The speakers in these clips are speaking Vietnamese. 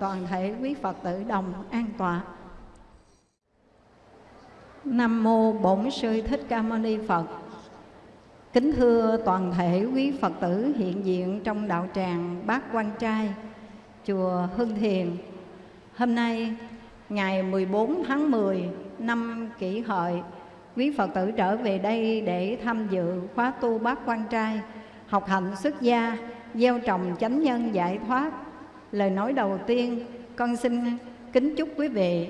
toàn thể quý phật tử đồng an tọa nam mô bổn sư thích ca mâu ni phật Kính thưa toàn thể quý Phật tử hiện diện trong đạo tràng Bát Quan Trai, chùa Hưng Thiền. Hôm nay, ngày 14 tháng 10 năm kỷ hợi, quý Phật tử trở về đây để tham dự khóa tu Bát Quan Trai, học hạnh xuất gia, gieo trồng chánh nhân giải thoát. Lời nói đầu tiên, con xin kính chúc quý vị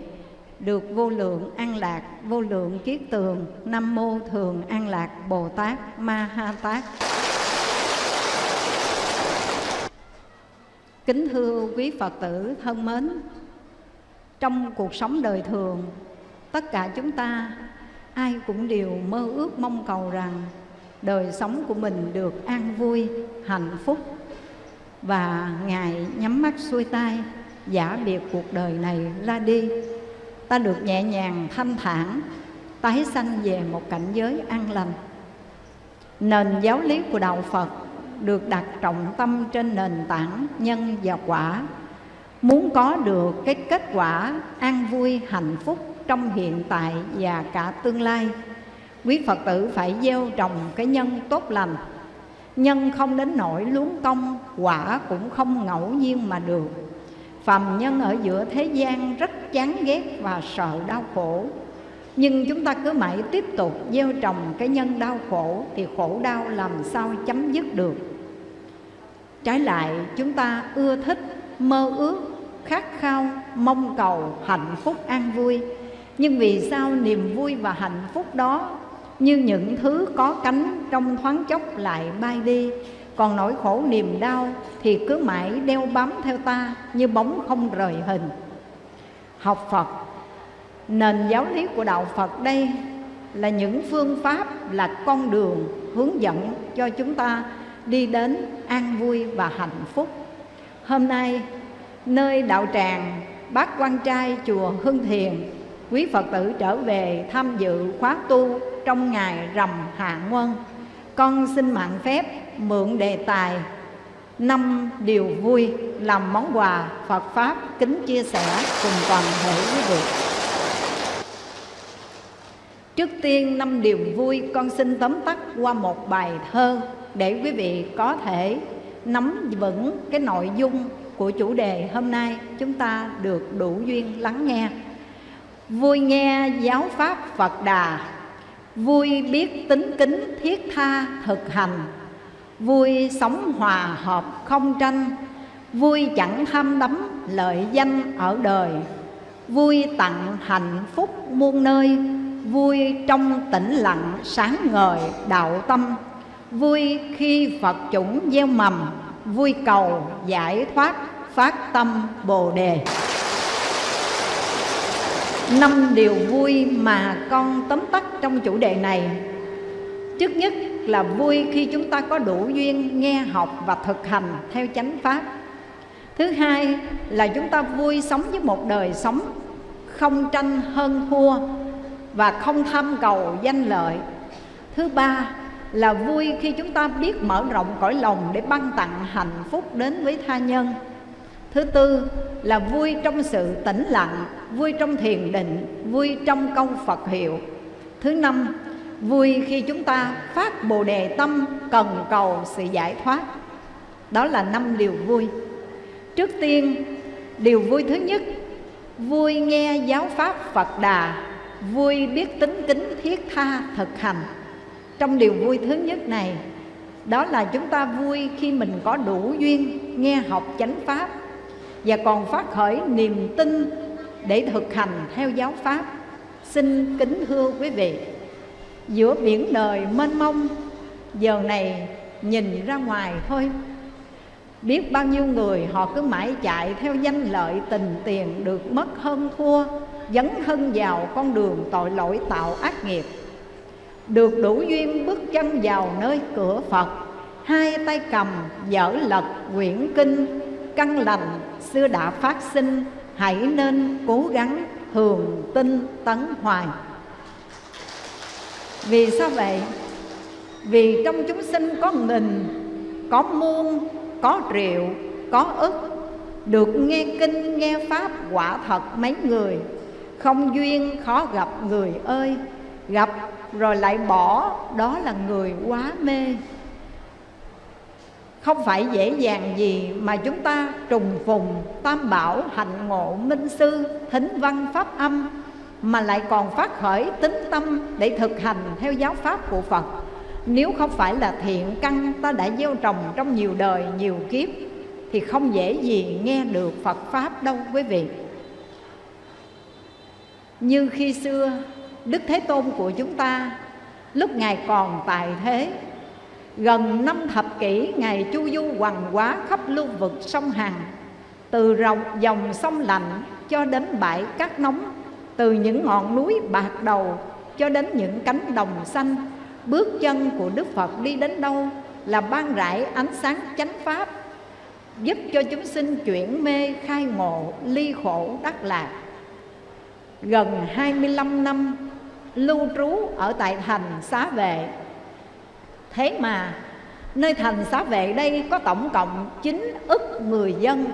được vô lượng an lạc, vô lượng kiết tường, Nam Mô Thường An Lạc Bồ Tát Ma Ha Tát. Kính thưa quý Phật tử thân mến, trong cuộc sống đời thường, tất cả chúng ta ai cũng đều mơ ước mong cầu rằng đời sống của mình được an vui, hạnh phúc và Ngài nhắm mắt xuôi tay giả biệt cuộc đời này ra đi. Ta được nhẹ nhàng thanh thản tái sanh về một cảnh giới an lành. Nền giáo lý của đạo phật được đặt trọng tâm trên nền tảng nhân và quả. Muốn có được cái kết quả an vui, hạnh phúc trong hiện tại và cả tương lai, quý phật tử phải gieo trồng cái nhân tốt lành nhân không đến nỗi luống công quả cũng không ngẫu nhiên mà được. Phàm nhân ở giữa thế gian rất chán ghét và sợ đau khổ. Nhưng chúng ta cứ mãi tiếp tục gieo trồng cái nhân đau khổ thì khổ đau làm sao chấm dứt được. Trái lại, chúng ta ưa thích, mơ ước, khát khao, mong cầu hạnh phúc an vui. Nhưng vì sao niềm vui và hạnh phúc đó như những thứ có cánh trong thoáng chốc lại bay đi. Còn nỗi khổ niềm đau thì cứ mãi đeo bám theo ta như bóng không rời hình. Học phật, nền giáo lý của đạo phật đây là những phương pháp là con đường hướng dẫn cho chúng ta đi đến an vui và hạnh phúc. Hôm nay, nơi đạo tràng bát quan trai chùa hưng thiền quý phật tử trở về tham dự khóa tu trong ngày rằm hạ quân, con xin mạng phép mượn đề tài năm điều vui làm món quà Phật Pháp kính chia sẻ cùng toàn thể quý vị. Trước tiên năm điều vui con xin tóm tắt qua một bài thơ để quý vị có thể nắm vững cái nội dung của chủ đề hôm nay chúng ta được đủ duyên lắng nghe. Vui nghe giáo pháp Phật Đà, vui biết tính kính thiết tha thực hành. Vui sống hòa hợp không tranh. Vui chẳng tham đắm lợi danh ở đời. Vui tặng hạnh phúc muôn nơi. Vui trong tĩnh lặng sáng ngời đạo tâm. Vui khi Phật chủng gieo mầm. Vui cầu giải thoát phát tâm Bồ Đề. Năm điều vui mà con tóm tắt trong chủ đề này. Trước nhất là vui khi chúng ta có đủ duyên nghe học và thực hành theo chánh pháp. Thứ hai là chúng ta vui sống với một đời sống không tranh hơn thua và không tham cầu danh lợi. Thứ ba là vui khi chúng ta biết mở rộng cõi lòng để ban tặng hạnh phúc đến với tha nhân. Thứ tư là vui trong sự tĩnh lặng, vui trong thiền định, vui trong câu Phật hiệu. Thứ năm Vui khi chúng ta phát bồ đề tâm cần cầu sự giải thoát. Đó là năm điều vui. Trước tiên, điều vui thứ nhất Vui nghe giáo pháp Phật Đà Vui biết tính kính thiết tha thực hành. Trong điều vui thứ nhất này Đó là chúng ta vui khi mình có đủ duyên nghe học chánh pháp. Và còn phát khởi niềm tin để thực hành theo giáo pháp. Xin kính thưa quý vị, giữa biển đời mênh mông, giờ này nhìn ra ngoài thôi. Biết bao nhiêu người họ cứ mãi chạy theo danh lợi tình tiền được mất hơn thua, dấn thân vào con đường tội lỗi tạo ác nghiệp. Được đủ duyên bước chân vào nơi cửa phật, hai tay cầm dở lật quyển kinh căn lành xưa đã phát sinh, hãy nên cố gắng thường tinh tấn hoài. Vì sao vậy? Vì trong chúng sinh có nghìn có muôn, có triệu có ức, được nghe kinh, nghe pháp quả thật mấy người. Không duyên khó gặp người ơi, gặp rồi lại bỏ, đó là người quá mê không phải dễ dàng gì mà chúng ta trùng phùng tam bảo, hạnh ngộ, minh sư, thính văn, pháp âm, mà lại còn phát khởi tính tâm để thực hành theo giáo pháp của Phật. Nếu không phải là thiện căn ta đã gieo trồng trong nhiều đời, nhiều kiếp, thì không dễ gì nghe được Phật pháp đâu, quý vị. Như khi xưa, Đức Thế Tôn của chúng ta, lúc Ngài còn tại thế Gần năm thập kỷ Ngài chu du hoàng quá khắp lưu vực sông Hằng Từ rộng dòng sông lạnh cho đến bãi cát nóng, Từ những ngọn núi bạc đầu cho đến những cánh đồng xanh, Bước chân của Đức Phật đi đến đâu là ban rải ánh sáng chánh pháp, Giúp cho chúng sinh chuyển mê khai ngộ ly khổ đắc lạc. Gần 25 năm lưu trú ở tại thành xá vệ Thế mà, nơi thành xá vệ đây có tổng cộng 9 ức người dân.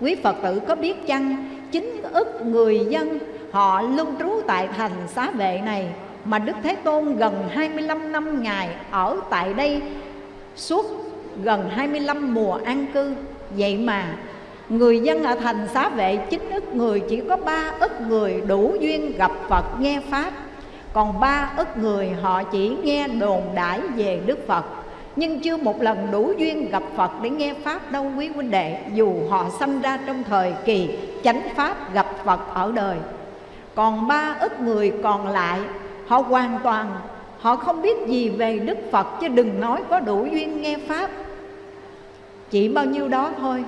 Quý Phật tử có biết chăng 9 ức người dân họ lưu trú tại thành xá vệ này Mà Đức Thế Tôn gần 25 năm ngày ở tại đây Suốt gần 25 mùa an cư. Vậy mà, Người dân ở thành xá vệ 9 ức người Chỉ có 3 ức người đủ duyên gặp Phật nghe Pháp còn ba ức người họ chỉ nghe đồn đãi về Đức Phật. Nhưng chưa một lần đủ duyên gặp Phật để nghe Pháp đâu, quý huynh đệ. Dù họ sanh ra trong thời kỳ chánh Pháp, gặp Phật ở đời. Còn ba ức người còn lại, họ hoàn toàn, Họ không biết gì về Đức Phật, chứ đừng nói có đủ duyên nghe Pháp. Chỉ bao nhiêu đó thôi,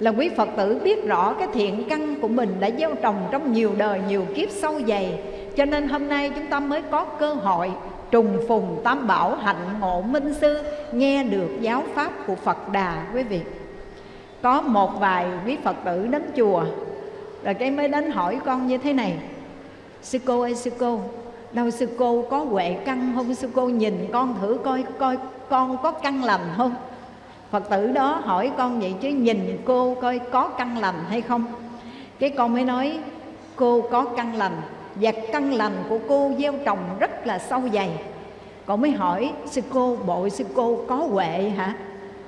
là quý Phật tử biết rõ cái thiện căn của mình đã gieo trồng trong nhiều đời, nhiều kiếp sâu dày cho nên hôm nay chúng ta mới có cơ hội trùng phùng tam bảo hạnh ngộ minh sư, nghe được giáo pháp của Phật Đà, quý vị. Có một vài quý Phật tử đến chùa, rồi cái mới đến hỏi con như thế này. Sư cô ơi, sư cô, đâu sư cô có huệ căn không? Sư cô nhìn con thử coi coi con có căn lành không? Phật tử đó hỏi con vậy chứ, nhìn cô coi có căn lành hay không? Cái con mới nói, cô có căn lành. Và căn lành của cô gieo trồng rất là sâu dày. Con mới hỏi, sư cô, bội sư cô có huệ hả?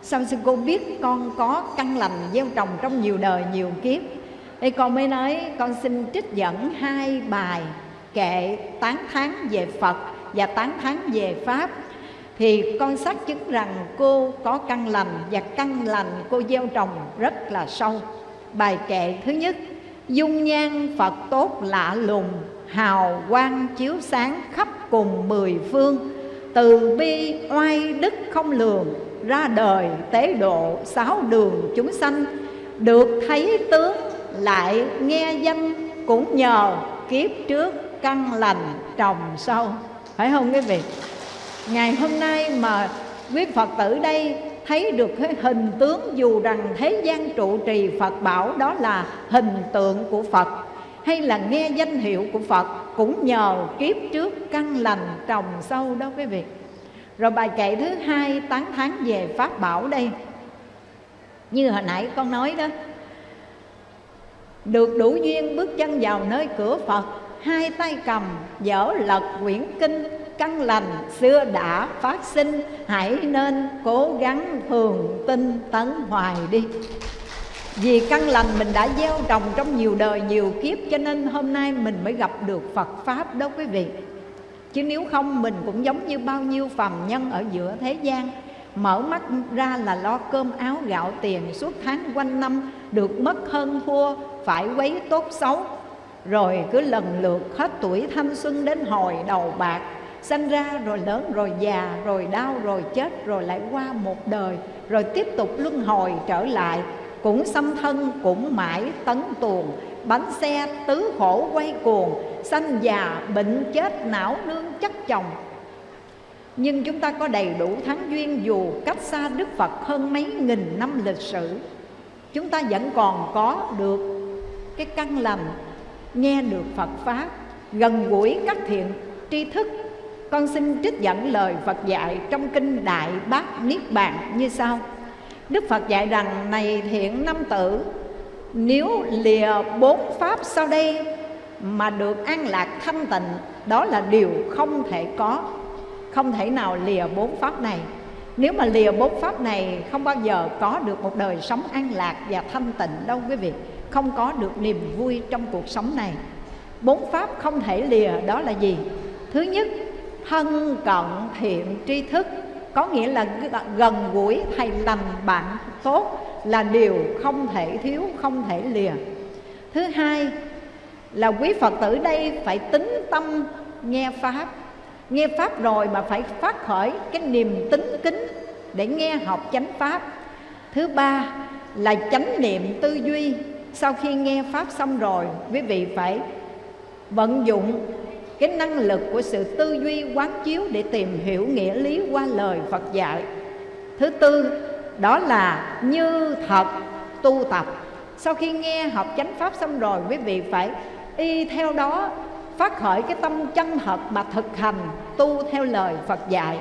Sao sư cô biết con có căn lành gieo trồng trong nhiều đời, nhiều kiếp? Thì con mới nói, con xin trích dẫn hai bài kệ tán thán về Phật và tán thán về Pháp. Thì con xác chứng rằng cô có căn lành và căn lành cô gieo trồng rất là sâu. Bài kệ thứ nhất, dung nhan phật tốt lạ lùng hào quang chiếu sáng khắp cùng mười phương. Từ bi oai đức không lường, ra đời tế độ sáu đường chúng sanh. Được thấy tướng lại nghe danh cũng nhờ kiếp trước căn lành trồng sâu. Phải không quý vị? Ngày hôm nay mà quý phật tử đây thấy được cái hình tướng dù rằng thế gian trụ trì phật bảo, đó là hình tượng của phật hay là nghe danh hiệu của phật cũng nhờ kiếp trước căn lành trồng sâu đó quý vị. Rồi bài kệ thứ hai, tán thán về pháp bảo đây. Như hồi nãy con nói đó, được đủ duyên bước chân vào nơi cửa phật, hai tay cầm dở lật quyển kinh căn lành xưa đã phát sinh, hãy nên cố gắng thường tinh tấn hoài đi vì căn lành mình đã gieo trồng trong nhiều đời, nhiều kiếp, cho nên hôm nay mình mới gặp được Phật pháp đó quý vị. Chứ nếu không, mình cũng giống như bao nhiêu phàm nhân ở giữa thế gian. Mở mắt ra là lo cơm áo gạo tiền suốt tháng quanh năm, được mất hơn thua, phải quấy tốt xấu. Rồi cứ lần lượt hết tuổi thanh xuân đến hồi đầu bạc, Sanh ra rồi lớn rồi già, rồi đau rồi chết, rồi lại qua một đời, Rồi tiếp tục luân hồi trở lại. Cũng xâm thân, cũng mãi tấn tuồng. Bánh xe tứ khổ quay cuồng, Sanh già bệnh chết não nương chất chồng. Nhưng chúng ta có đầy đủ thắng duyên Dù cách xa Đức Phật hơn mấy nghìn năm lịch sử. Chúng ta vẫn còn có được cái căn lành, Nghe được Phật Pháp, Gần gũi các thiện tri thức. Con xin trích dẫn lời Phật dạy trong kinh Đại Bát Niết Bàn như sau. Đức Phật dạy rằng, này thiện năm tử, Nếu lìa bốn pháp sau đây mà được an lạc thanh tịnh, Đó là điều không thể có, Không thể nào lìa bốn pháp này. Nếu mà lìa bốn pháp này, Không bao giờ có được một đời sống an lạc và thanh tịnh đâu, quý vị. Không có được niềm vui trong cuộc sống này. Bốn pháp không thể lìa, đó là gì? Thứ nhất, thân cận thiện tri thức có nghĩa là gần gũi thầy lành bạn tốt là điều không thể thiếu, không thể lìa. Thứ hai là quý phật tử đây phải tính tâm nghe pháp. Nghe pháp rồi mà phải phát khởi cái niềm tính kính để nghe học chánh pháp. Thứ ba là chánh niệm tư duy. Sau khi nghe pháp xong rồi, quý vị phải vận dụng cái năng lực của sự tư duy quán chiếu để tìm hiểu nghĩa lý qua lời Phật dạy. Thứ tư, đó là như thật tu tập. Sau khi nghe học chánh pháp xong rồi, quý vị phải y theo đó phát khởi cái tâm chân thật mà thực hành tu theo lời Phật dạy.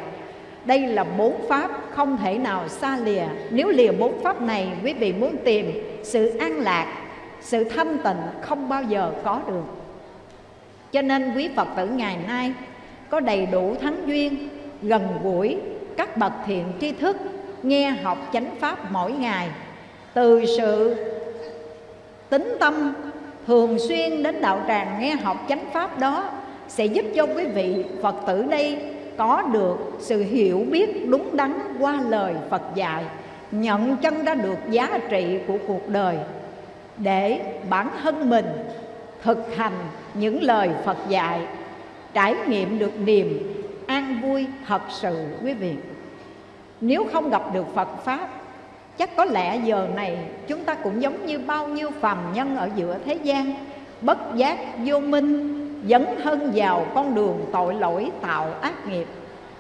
Đây là bốn pháp không thể nào xa lìa. Nếu lìa bốn pháp này, quý vị muốn tìm sự an lạc, sự thanh tịnh không bao giờ có được. Cho nên quý Phật tử ngày nay có đầy đủ thắng duyên, gần gũi các bậc thiện tri thức, nghe học chánh pháp mỗi ngày. Từ sự tính tâm thường xuyên đến đạo tràng nghe học chánh pháp đó sẽ giúp cho quý vị Phật tử đây có được sự hiểu biết đúng đắn qua lời Phật dạy, nhận chân ra được giá trị của cuộc đời để bản thân mình thực hành những lời Phật dạy, trải nghiệm được niềm an vui thật sự, quý vị. Nếu không gặp được Phật Pháp, chắc có lẽ giờ này chúng ta cũng giống như bao nhiêu phàm nhân ở giữa thế gian, bất giác vô minh dẫn thân vào con đường tội lỗi, tạo ác nghiệp.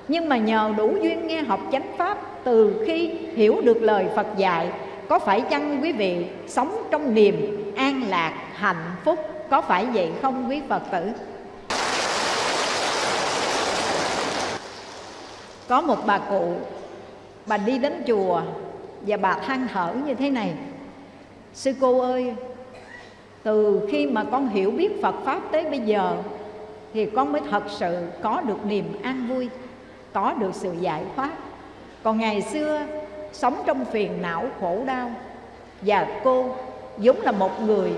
Nhưng mà nhờ đủ duyên nghe học chánh pháp, từ khi hiểu được lời Phật dạy, có phải chăng quý vị sống trong niềm an lạc, hạnh phúc? Có phải vậy không, quý Phật tử? Có một bà cụ, Bà đi đến chùa Và bà than thở như thế này Sư cô ơi, Từ khi mà con hiểu biết Phật Pháp tới bây giờ, Thì con mới thật sự có được niềm an vui, Có được sự giải thoát Còn ngày xưa, Sống trong phiền não khổ đau, Và cô giống là một người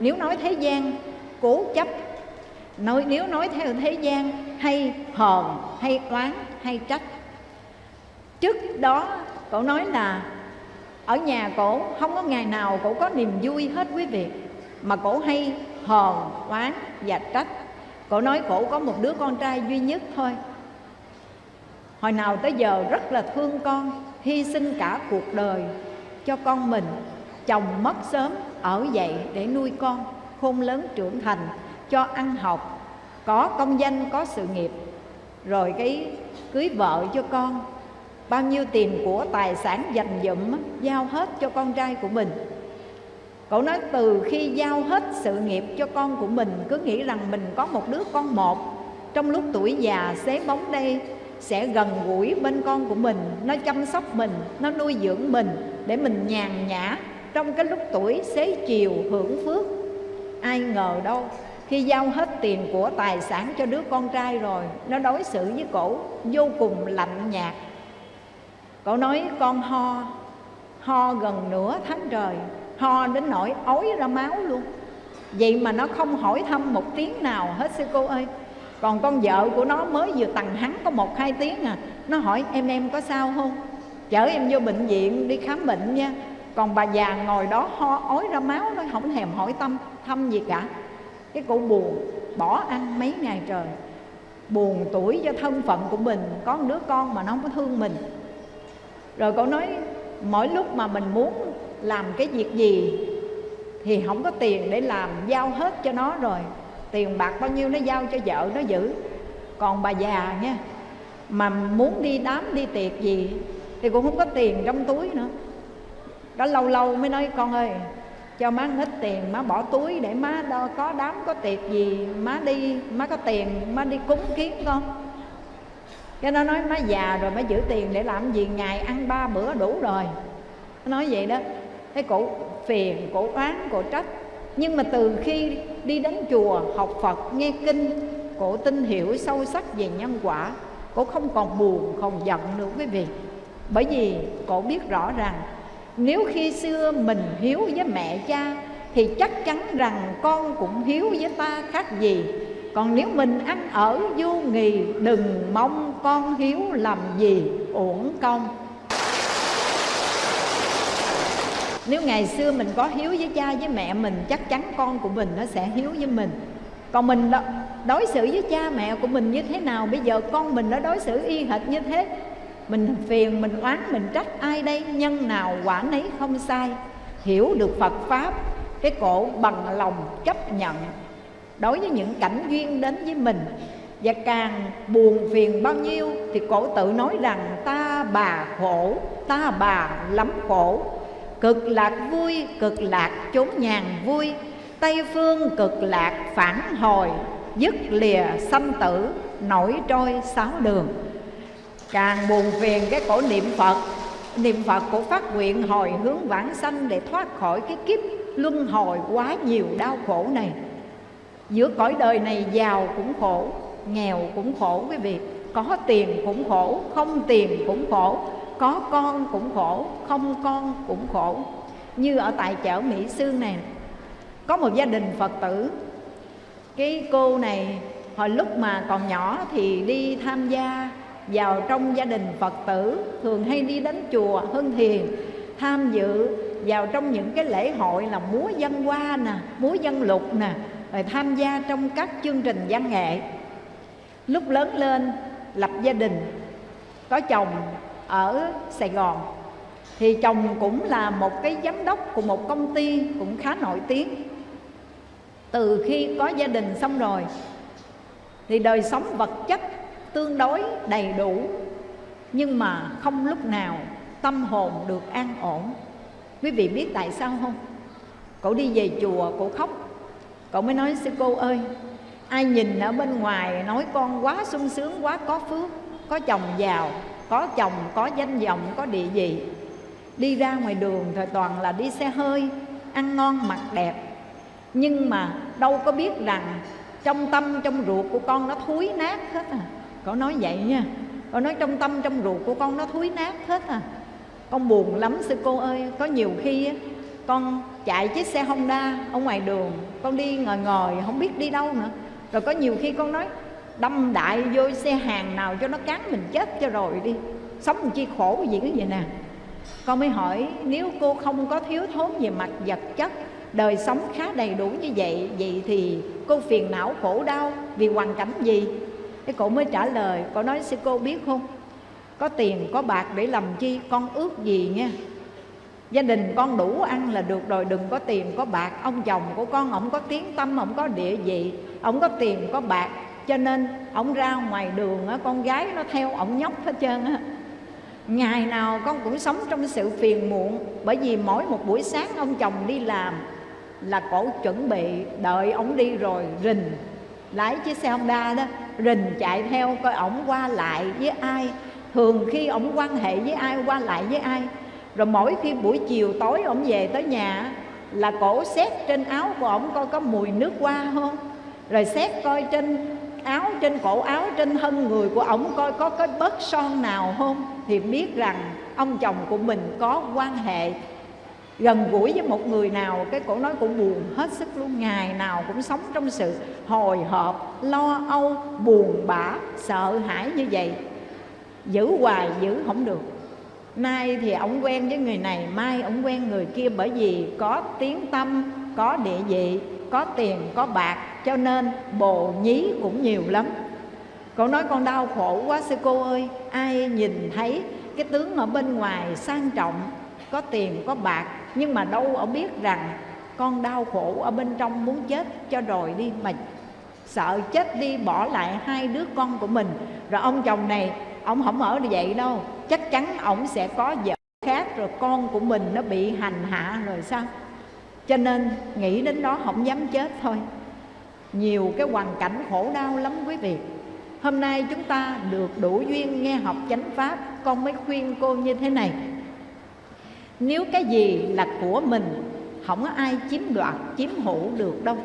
nếu nói thế gian, cố chấp. Nói, nếu nói theo thế gian, hay hờn hay oán, hay trách. Trước đó, cậu nói là ở nhà cổ không có ngày nào cổ có niềm vui hết quý vị, mà cổ hay hờn oán và trách. Cổ nói cổ có một đứa con trai duy nhất thôi. Hồi nào tới giờ rất là thương con, hy sinh cả cuộc đời cho con mình, chồng mất sớm ở dậy để nuôi con, khôn lớn trưởng thành, cho ăn học, có công danh, có sự nghiệp. Rồi cái cưới vợ cho con, bao nhiêu tiền của tài sản dành dụm giao hết cho con trai của mình. Cậu nói từ khi giao hết sự nghiệp cho con của mình, cứ nghĩ rằng mình có một đứa con một, trong lúc tuổi già, xế bóng đây sẽ gần gũi bên con của mình, nó chăm sóc mình, nó nuôi dưỡng mình để mình nhàn nhã trong cái lúc tuổi xế chiều hưởng phước, ai ngờ đâu, khi giao hết tiền của tài sản cho đứa con trai rồi, nó đối xử với cổ vô cùng lạnh nhạt. Cậu nói, con ho ho gần nửa tháng trời, ho đến nỗi ói ra máu luôn. Vậy mà nó không hỏi thăm một tiếng nào hết sư cô ơi. Còn con vợ của nó mới vừa tằng hắn có một hai tiếng à. Nó hỏi, em em có sao không? Chở em vô bệnh viện đi khám bệnh nha còn bà già ngồi đó ho, ói ra máu nó không thèm hỏi tâm thăm gì cả cái cụ buồn, bỏ ăn mấy ngày trời. Buồn tuổi cho thân phận của mình, có một đứa con mà nó không có thương mình. Rồi cậu nói, mỗi lúc mà mình muốn làm cái việc gì thì không có tiền để làm, giao hết cho nó rồi. Tiền bạc bao nhiêu nó giao cho vợ nó giữ. Còn bà già nha, mà muốn đi đám, đi tiệc gì thì cũng không có tiền trong túi nữa đó lâu lâu mới nói, con ơi, cho má hết tiền, má bỏ túi để má đo có đám có tiệc gì, má đi, má có tiền, má đi cúng kiến con. Cái nó nói, má già rồi, má giữ tiền để làm gì, ngày ăn ba bữa đủ rồi. Nó nói vậy đó. Thế cụ phiền cụ oán cụ trách. Nhưng mà từ khi đi đến chùa học phật, nghe kinh, cổ tin hiểu sâu sắc về nhân quả, cổ không còn buồn, không giận nữa quý vị. Bởi vì cổ biết rõ ràng nếu khi xưa mình hiếu với mẹ cha, thì chắc chắn rằng con cũng hiếu với ta khác gì. Còn nếu mình ăn ở vô nghì, đừng mong con hiếu làm gì, uổng công. Nếu ngày xưa mình có hiếu với cha với mẹ mình, chắc chắn con của mình nó sẽ hiếu với mình. Còn mình đối xử với cha mẹ của mình như thế nào? Bây giờ con mình nó đối xử y hệt như thế mình phiền, mình oán, mình trách ai đây? Nhân nào quả nấy không sai. Hiểu được phật pháp, cái cổ bằng lòng chấp nhận. Đối với những cảnh duyên đến với mình, và càng buồn phiền bao nhiêu, thì cổ tự nói rằng, ta bà khổ, ta bà lắm khổ. Cực lạc vui, cực lạc chốn nhàn vui. Tây phương cực lạc phản hồi, dứt lìa sanh tử, nổi trôi sáu đường càng buồn phiền cái cổ niệm phật. Niệm phật của phát nguyện hồi hướng vãng sanh để thoát khỏi cái kiếp luân hồi quá nhiều đau khổ này. Giữa cõi đời này giàu cũng khổ, nghèo cũng khổ quý vị. Có tiền cũng khổ, không tiền cũng khổ. Có con cũng khổ, không con cũng khổ. Như ở tại chợ mỹ sương này có một gia đình phật tử. Cái cô này, hồi lúc mà còn nhỏ thì đi tham gia vào trong gia đình phật tử, thường hay đi đến chùa, hưng thiền tham dự. Vào trong những cái lễ hội là múa dân hoa nè, múa dân lục nè, rồi tham gia trong các chương trình văn nghệ. Lúc lớn lên, lập gia đình, có chồng ở sài gòn. Thì chồng cũng là một cái giám đốc của một công ty cũng khá nổi tiếng. Từ khi có gia đình xong rồi, thì đời sống vật chất tương đối đầy đủ. Nhưng mà không lúc nào tâm hồn được an ổn. Quý vị biết tại sao không? Cậu đi về chùa, cậu khóc. Cậu mới nói, sư cô ơi, ai nhìn ở bên ngoài nói con quá sung sướng, quá có phước, có chồng giàu, có chồng, có danh vọng, có địa vị. Đi ra ngoài đường thời toàn là đi xe hơi, ăn ngon mặc đẹp. Nhưng mà đâu có biết rằng trong tâm, trong ruột của con nó thúi nát hết à. Con nói vậy nha. Con nói trong tâm, trong ruột của con nó thúi nát hết à. Con buồn lắm sư cô ơi. Có nhiều khi con chạy chiếc xe Honda ở ngoài đường, con đi ngồi ngồi, không biết đi đâu nữa. Rồi có nhiều khi con nói, đâm đại vô xe hàng nào cho nó cán mình chết cho rồi đi. Sống chi khổ gì cái vậy nè. Con mới hỏi, nếu cô không có thiếu thốn về mặt vật chất, đời sống khá đầy đủ như vậy vậy thì cô phiền não khổ đau vì hoàn cảnh gì? Cái cổ mới trả lời, cô nói, sư cô biết không? Có tiền, có bạc để làm chi? Con ước gì nha? Gia đình con đủ ăn là được rồi, đừng có tiền, có bạc. Ông chồng của con, ông có tiếng tâm, ông có địa vị, ông có tiền, có bạc. Cho nên, ông ra ngoài đường con gái nó theo ông nhóc hết trơn á. Ngày nào con cũng sống trong sự phiền muộn, bởi vì mỗi một buổi sáng ông chồng đi làm là cổ chuẩn bị đợi ông đi rồi rình lái chiếc xe Honda đó, rình chạy theo coi ổng qua lại với ai. Thường khi ổng quan hệ với ai, qua lại với ai. Rồi mỗi khi buổi chiều tối ổng về tới nhà là cổ xét trên áo của ổng coi có mùi nước hoa không. Rồi xét coi trên áo, trên cổ áo, trên thân người của ổng coi có cái bớt son nào không. Thì biết rằng ông chồng của mình có quan hệ gần gũi với một người nào, cái cổ nói cũng buồn hết sức luôn. Ngày nào cũng sống trong sự hồi hộp, lo âu, buồn bã, sợ hãi như vậy. Giữ hoài, giữ không được. Nay thì ổng quen với người này, mai ổng quen người kia bởi vì có tiếng tâm, có địa vị, có tiền, có bạc, cho nên bồ nhí cũng nhiều lắm. Cậu nói con đau khổ quá sư cô ơi, ai nhìn thấy cái tướng ở bên ngoài sang trọng, có tiền, có bạc nhưng mà đâu ở biết rằng con đau khổ ở bên trong muốn chết cho rồi đi, mà sợ chết đi bỏ lại hai đứa con của mình. Rồi ông chồng này, ông không ở như vậy đâu. Chắc chắn ông sẽ có vợ khác, rồi con của mình nó bị hành hạ rồi sao? Cho nên nghĩ đến đó không dám chết thôi. Nhiều cái hoàn cảnh khổ đau lắm quý vị. Hôm nay chúng ta được đủ duyên nghe học chánh pháp, con mới khuyên cô như thế này nếu cái gì là của mình không có ai chiếm đoạt chiếm hữu được đâu.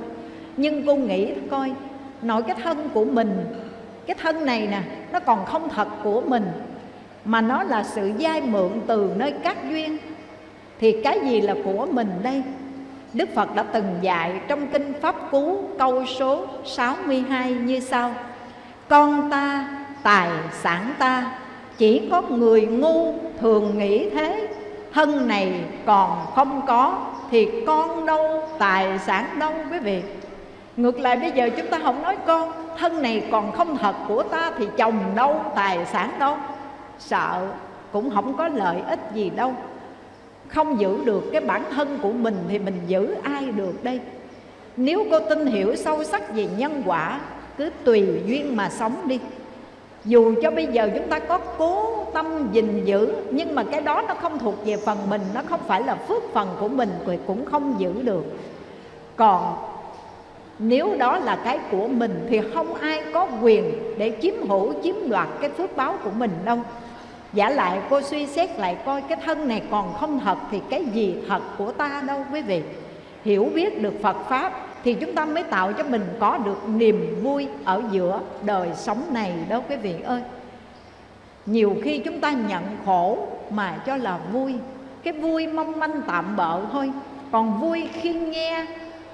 Nhưng cô nghĩ coi nội cái thân của mình cái thân này nè nó còn không thật của mình mà nó là sự giai mượn từ nơi các duyên thì cái gì là của mình đây? Đức Phật đã từng dạy trong kinh Pháp Cú câu số 62 như sau. Con ta, tài sản ta Chỉ có người ngu thường nghĩ thế. Thân này còn không có Thì con đâu, tài sản đâu quý vị. Ngược lại bây giờ chúng ta không nói con Thân này còn không thật của ta Thì chồng đâu, tài sản đâu. Sợ cũng không có lợi ích gì đâu. Không giữ được cái bản thân của mình Thì mình giữ ai được đây? Nếu cô tin hiểu sâu sắc về nhân quả Cứ tùy duyên mà sống đi dù cho bây giờ chúng ta có cố tâm gìn giữ, Nhưng mà cái đó nó không thuộc về phần mình, Nó không phải là phước phần của mình, Thì cũng không giữ được. Còn nếu đó là cái của mình, Thì không ai có quyền để chiếm hữu, Chiếm đoạt cái phước báo của mình đâu. Giả lại cô suy xét lại coi Cái thân này còn không thật Thì cái gì thật của ta đâu quý vị? Hiểu biết được Phật Pháp thì chúng ta mới tạo cho mình có được niềm vui ở giữa đời sống này đó quý vị ơi. Nhiều khi chúng ta nhận khổ mà cho là vui, cái vui mong manh tạm bợ thôi. Còn vui khi nghe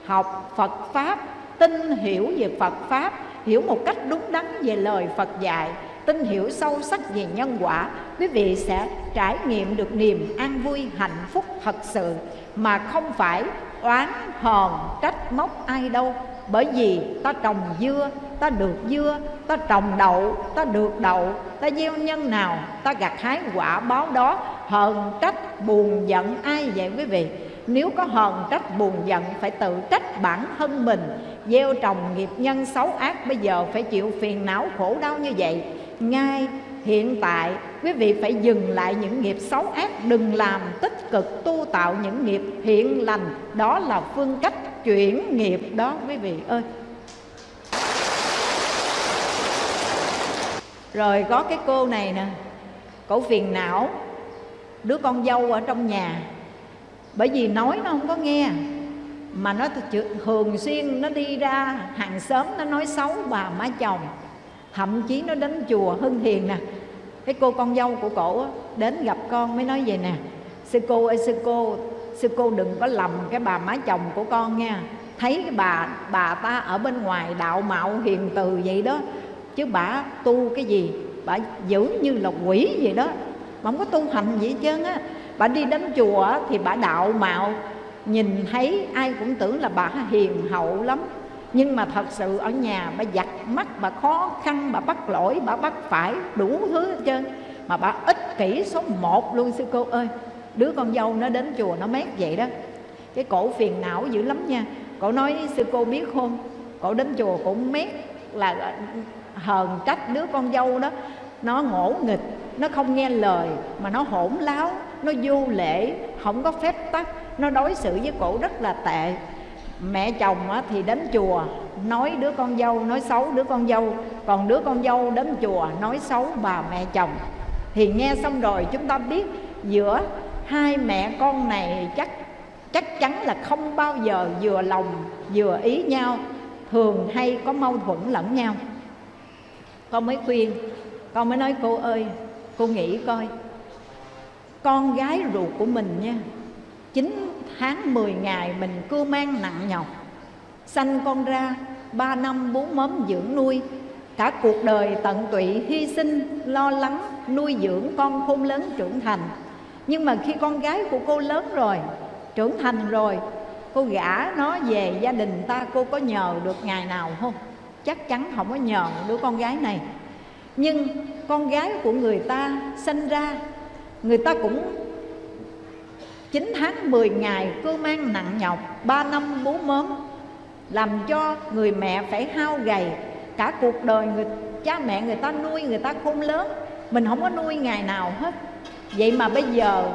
học phật pháp, tin hiểu về phật pháp, hiểu một cách đúng đắn về lời phật dạy, tin hiểu sâu sắc về nhân quả, quý vị sẽ trải nghiệm được niềm an vui hạnh phúc thật sự mà không phải oán hờn trách móc ai đâu. Bởi vì ta trồng dưa, ta được dưa, ta trồng đậu, ta được đậu. Ta gieo nhân nào, ta gặt hái quả báo đó. Hờn trách buồn giận ai vậy quý vị? Nếu có hờn trách buồn giận, phải tự trách bản thân mình. Gieo trồng nghiệp nhân xấu ác, bây giờ phải chịu phiền não khổ đau như vậy. Ngay hiện tại quý vị phải dừng lại những nghiệp xấu ác, đừng làm tích cực tu tạo những nghiệp hiện lành. Đó là phương cách chuyển nghiệp đó, quý vị ơi. Rồi có cái cô này nè, cổ phiền não, đứa con dâu ở trong nhà. Bởi vì nói nó không có nghe, mà nó thường xuyên nó đi ra hàng xóm, nó nói xấu bà má chồng. Thậm chí nó đến chùa hưng hiền nè cái cô con dâu của cổ đến gặp con mới nói vậy nè. Sư cô ơi, sư cô sư cô đừng có lầm cái bà má chồng của con nha. Thấy cái bà bà ta ở bên ngoài đạo mạo hiền từ vậy đó. Chứ bà tu cái gì, bà giữ như là quỷ vậy đó. Bà không có tu hành gì hết trơn á. Bà đi đến chùa thì bà đạo mạo, nhìn thấy ai cũng tưởng là bà hiền hậu lắm nhưng mà thật sự ở nhà bà giặt mắt, bà khó khăn, bà bắt lỗi, bà bắt phải đủ thứ hết trơn. Mà bà ích kỷ số một luôn, sư cô ơi. Đứa con dâu nó đến chùa nó mét vậy đó. Cái cổ phiền não dữ lắm nha. Cổ nói sư cô biết không? Cổ đến chùa cũng mét là à, hờn trách đứa con dâu đó. Nó ngỗ nghịch, nó không nghe lời, mà nó hỗn láo, nó vô lễ, không có phép tắc. Nó đối xử với cổ rất là tệ mẹ chồng thì đến chùa, nói đứa con dâu, nói xấu đứa con dâu. Còn đứa con dâu đến chùa, nói xấu bà mẹ chồng. Thì nghe xong rồi, chúng ta biết giữa hai mẹ con này chắc chắc chắn là không bao giờ vừa lòng, vừa ý nhau, thường hay có mâu thuẫn lẫn nhau. Con mới khuyên, con mới nói, cô ơi, cô nghĩ coi, con gái ruột của mình nha 9 tháng 10 ngày mình cưu mang nặng nhọc. Sanh con ra 3 năm bốn mớm dưỡng nuôi. Cả cuộc đời tận tụy, hy sinh, Lo lắng, nuôi dưỡng con khôn lớn trưởng thành. Nhưng mà khi con gái của cô lớn rồi, Trưởng thành rồi, cô gả nó về gia đình ta, cô có nhờ được ngày nào không? Chắc chắn không có nhờ đứa con gái này. Nhưng con gái của người ta sinh ra, người ta cũng 9 tháng 10 ngày cơ mang nặng nhọc 3 năm bú mớm, Làm cho người mẹ phải hao gầy. Cả cuộc đời người, cha mẹ người ta nuôi người ta khôn lớn, Mình không có nuôi ngày nào hết. Vậy mà bây giờ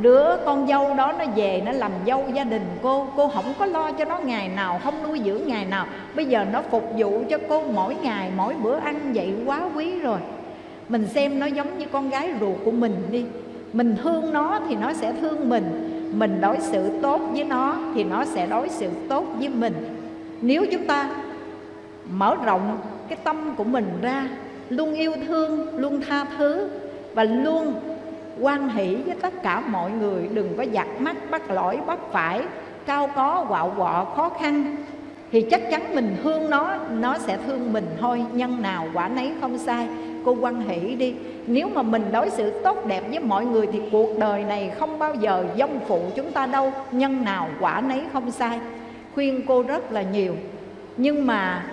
đứa con dâu đó nó về nó làm dâu gia đình cô cô không có lo cho nó ngày nào, không nuôi dưỡng ngày nào. Bây giờ nó phục vụ cho cô mỗi ngày, mỗi bữa ăn vậy quá quý rồi. Mình xem nó giống như con gái ruột của mình đi mình thương nó thì nó sẽ thương mình. Mình đối xử tốt với nó thì nó sẽ đối xử tốt với mình. Nếu chúng ta mở rộng cái tâm của mình ra, luôn yêu thương, luôn tha thứ và luôn quan hỷ với tất cả mọi người, đừng có giặt mắt, bắt lỗi, bắt phải, cao có, quạo quọ, khó khăn, thì chắc chắn mình thương nó nó sẽ thương mình. Thôi, nhân nào quả nấy không sai cô quan hỷ đi. Nếu mà mình đối xử tốt đẹp với mọi người thì cuộc đời này không bao giờ dông phụ chúng ta đâu. Nhân nào quả nấy không sai. Khuyên cô rất là nhiều. Nhưng mà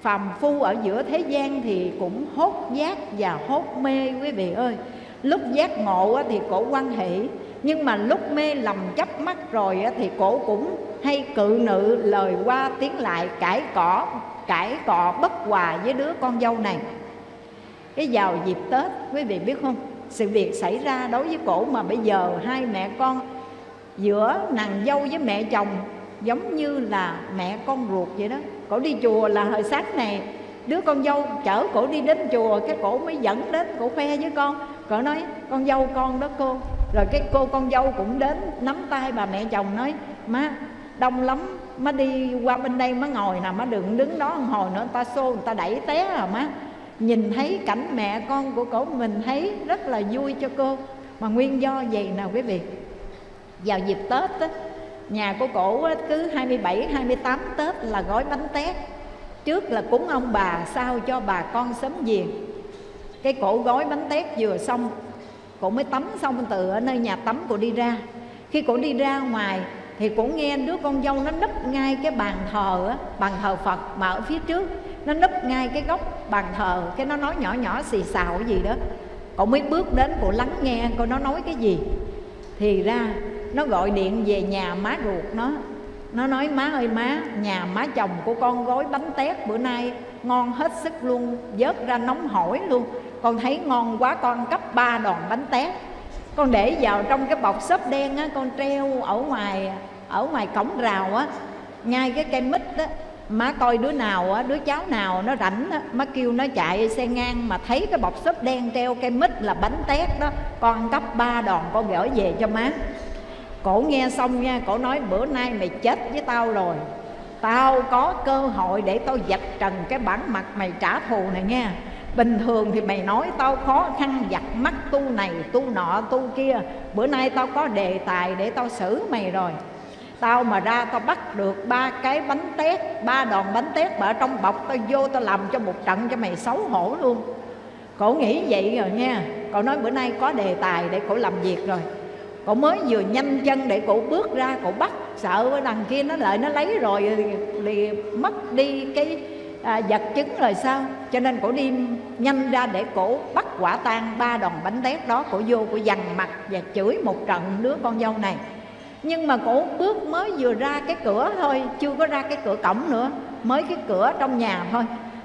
phàm phu ở giữa thế gian thì cũng hốt giác và hốt mê quý vị ơi. Lúc giác ngộ thì cổ quan hệ nhưng mà lúc mê lầm chấp mắt rồi thì cổ cũng hay cự nữ lời qua tiếng lại, cãi cỏ, cãi cọ bất hòa với đứa con dâu này cái vào dịp tết, quý vị biết không? Sự việc xảy ra đối với cổ mà bây giờ hai mẹ con giữa nàng dâu với mẹ chồng giống như là mẹ con ruột vậy đó. Cổ đi chùa là hồi sáng này, đứa con dâu chở cổ đi đến chùa, cái cổ mới dẫn đến, cổ khoe với con. Cổ nói, con dâu con đó cô. Rồi cái cô con dâu cũng đến nắm tay bà mẹ chồng nói, má, đông lắm, má đi qua bên đây má ngồi nè, má đừng đứng đó một hồi nữa, người ta xô, người ta đẩy té à má nhìn thấy cảnh mẹ con của cổ mình thấy rất là vui cho cô. Mà nguyên do vậy nào quý vị? Vào dịp tết á, nhà của cổ á, cứ 27, 28 tết là gói bánh tét. Trước là cúng ông bà sao cho bà con sớm về. Cái cổ gói bánh tét vừa xong cổ mới tắm xong từ ở nơi nhà tắm cổ đi ra. Khi cổ đi ra ngoài thì cổ nghe đứa con dâu nó nấp ngay cái bàn thờ á, bàn thờ phật mà ở phía trước nó núp ngay cái góc bàn thờ, cái nó nói nhỏ nhỏ xì xào gì đó. Cậu mới bước đến cổ lắng nghe coi nó nói cái gì. Thì ra, nó gọi điện về nhà má ruột nó. Nó nói, má ơi má, nhà má chồng của con gói bánh tét bữa nay ngon hết sức luôn, vớt ra nóng hổi luôn. Con thấy ngon quá, con cấp ba đòn bánh tét. Con để vào trong cái bọc xốp đen á, con treo ở ngoài ở ngoài cổng rào á. Ngay cái cây mít á má coi đứa nào á, đứa cháu nào nó rảnh á, má kêu nó chạy xe ngang mà thấy cái bọc xốp đen treo cây mít là bánh tét đó. Con cấp ba đòn con gửi về cho má. Cổ nghe xong nha, cổ nói, bữa nay mày chết với tao rồi. Tao có cơ hội để tao dạch trần cái bản mặt mày trả thù này nha. Bình thường thì mày nói tao khó khăn, giặt mắt tu này tu nọ tu kia. Bữa nay tao có đề tài để tao xử mày rồi. Tao mà ra tao bắt được ba cái bánh tét Ba đòn bánh tét mà ở trong bọc Tao vô tao làm cho một trận cho mày xấu hổ luôn. Cổ nghĩ vậy rồi nha. Cổ nói bữa nay có đề tài để cổ làm việc rồi. Cổ mới vừa nhanh chân để cổ bước ra cổ bắt. Sợ đằng kia nó lại nó lấy rồi thì, thì mất đi cái à, vật chứng rồi sao? Cho nên cổ đi nhanh ra để cổ bắt quả tang ba đòn bánh tét đó. Cổ vô cổ dằn mặt và chửi một trận đứa con dâu này nhưng mà cổ bước mới vừa ra cái cửa thôi, chưa có ra cái cửa cổng nữa, mới cái cửa trong nhà thôi.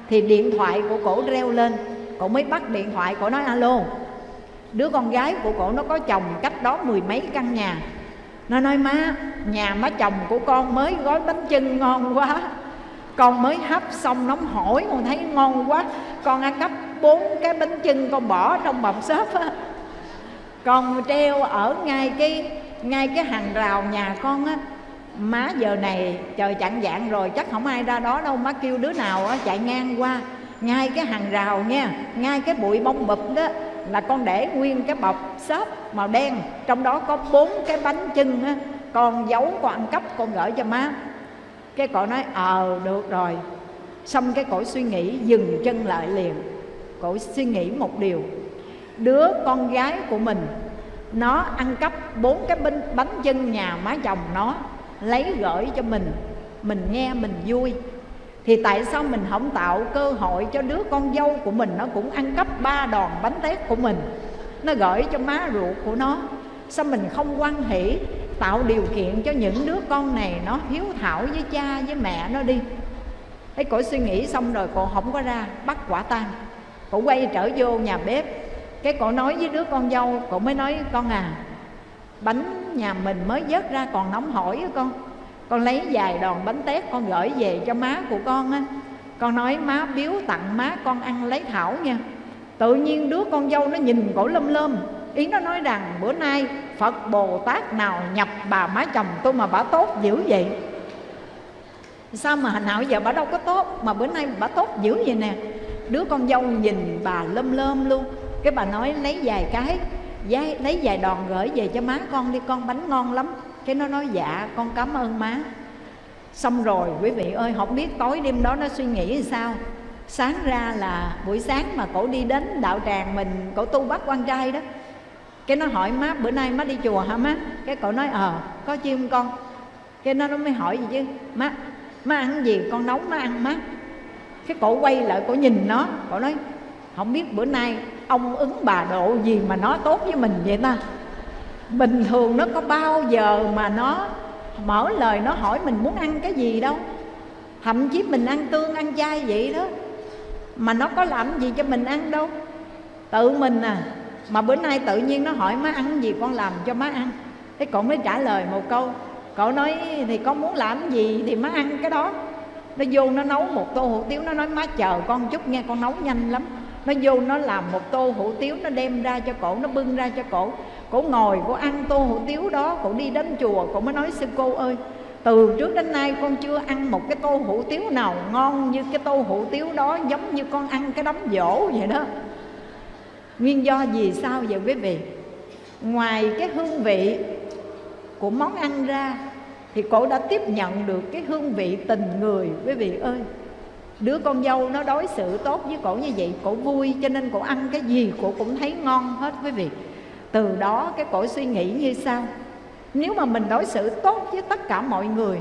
Thì điện thoại của cổ reo lên, cổ mới bắt điện thoại, cổ nói, alo. Đứa con gái của cổ nó có chồng cách đó mười mấy căn nhà. Nó nói, má, nhà má chồng của con mới gói bánh chưng ngon quá. Con mới hấp xong nóng hổi, con thấy ngon quá. Con ăn cắp bốn cái bánh chưng con bỏ trong bọc xốp á. Con treo ở ngay cái ngay cái hàng rào nhà con á, má giờ này trời chặn dạng rồi, chắc không ai ra đó đâu, má kêu đứa nào á, chạy ngang qua. Ngay cái hàng rào nha, ngay cái bụi bông bụp đó, là con để nguyên cái bọc xốp màu đen. Trong đó có bốn cái bánh chưng á, con giấu, con ăn cắp, con gửi cho má. Cái cổ nói ờ được rồi. Xong cái cổ suy nghĩ, dừng chân lại liền. Cổ suy nghĩ một điều, đứa con gái của mình nó ăn cắp bốn cái bánh, bánh chân nhà má chồng nó lấy gửi cho mình. Mình nghe mình vui. Thì tại sao mình không tạo cơ hội cho đứa con dâu của mình? Nó cũng ăn cắp ba đòn bánh tét của mình. Nó gửi cho má ruột của nó. Sao mình không quan hỷ tạo điều kiện cho những đứa con này nó hiếu thảo với cha với mẹ nó đi? Thấy cổ suy nghĩ xong rồi cô không có ra bắt quả tang. Cổ quay trở vô nhà bếp cái cổ nói với đứa con dâu, cổ mới nói, con à bánh nhà mình mới vớt ra còn nóng hổi á con. Con lấy vài đòn bánh tét con gửi về cho má của con á. Con nói, má biếu tặng má con ăn lấy thảo nha. Tự nhiên đứa con dâu nó nhìn cổ lâm lâm ý nó nói rằng, bữa nay phật bồ tát nào nhập bà má chồng tôi mà bà tốt dữ vậy? Sao mà nào giờ bà đâu có tốt, mà bữa nay bà tốt dữ vậy nè. Đứa con dâu nhìn bà lâm lâm luôn cái bà nói, lấy vài cái lấy vài đòn gửi về cho má con đi, con bánh ngon lắm. Cái nó nói dạ con cảm ơn má. Xong rồi, quý vị ơi, không biết tối đêm đó nó suy nghĩ sao. Sáng ra là buổi sáng mà cổ đi đến đạo tràng mình, cổ tu bắt quan trai đó, cái nó hỏi má, bữa nay má đi chùa hả má? Cái cậu nói ờ có chi không con. Cái nó nó mới hỏi gì chứ, má má ăn gì? Con nấu má ăn má. Cái cổ quay lại, cổ nhìn nó, cổ nói, không biết bữa nay ông ứng bà độ gì mà nó tốt với mình vậy ta? Bình thường nó có bao giờ mà nó mở lời nó hỏi mình muốn ăn cái gì đâu. Thậm chí mình ăn tương, ăn chay vậy đó. Mà nó có làm gì cho mình ăn đâu. Tự mình à mà bữa nay tự nhiên nó hỏi má ăn gì con làm cho má ăn. Thế cậu mới trả lời một câu, cậu nói thì con muốn làm gì thì má ăn cái đó. Nó vô nó nấu một tô hủ tiếu, nó nói, má chờ con chút nghe, con nấu nhanh lắm nó vô nó làm một tô hủ tiếu, nó đem ra cho cổ, nó bưng ra cho cổ. Cổ ngồi, cổ ăn tô hủ tiếu đó, cổ đi đến chùa, cổ mới nói, sư cô ơi, từ trước đến nay con chưa ăn một cái tô hủ tiếu nào ngon như cái tô hủ tiếu đó, giống như con ăn cái đống dỗ vậy đó. Nguyên do gì sao vậy quý vị? Ngoài cái hương vị của món ăn ra, thì cổ đã tiếp nhận được cái hương vị tình người, quý vị ơi đứa con dâu nó đối xử tốt với cổ như vậy, cổ vui, cho nên cổ ăn cái gì cổ cũng thấy ngon hết quý vị. Từ đó cái cổ suy nghĩ như sau. Nếu mà mình đối xử tốt với tất cả mọi người,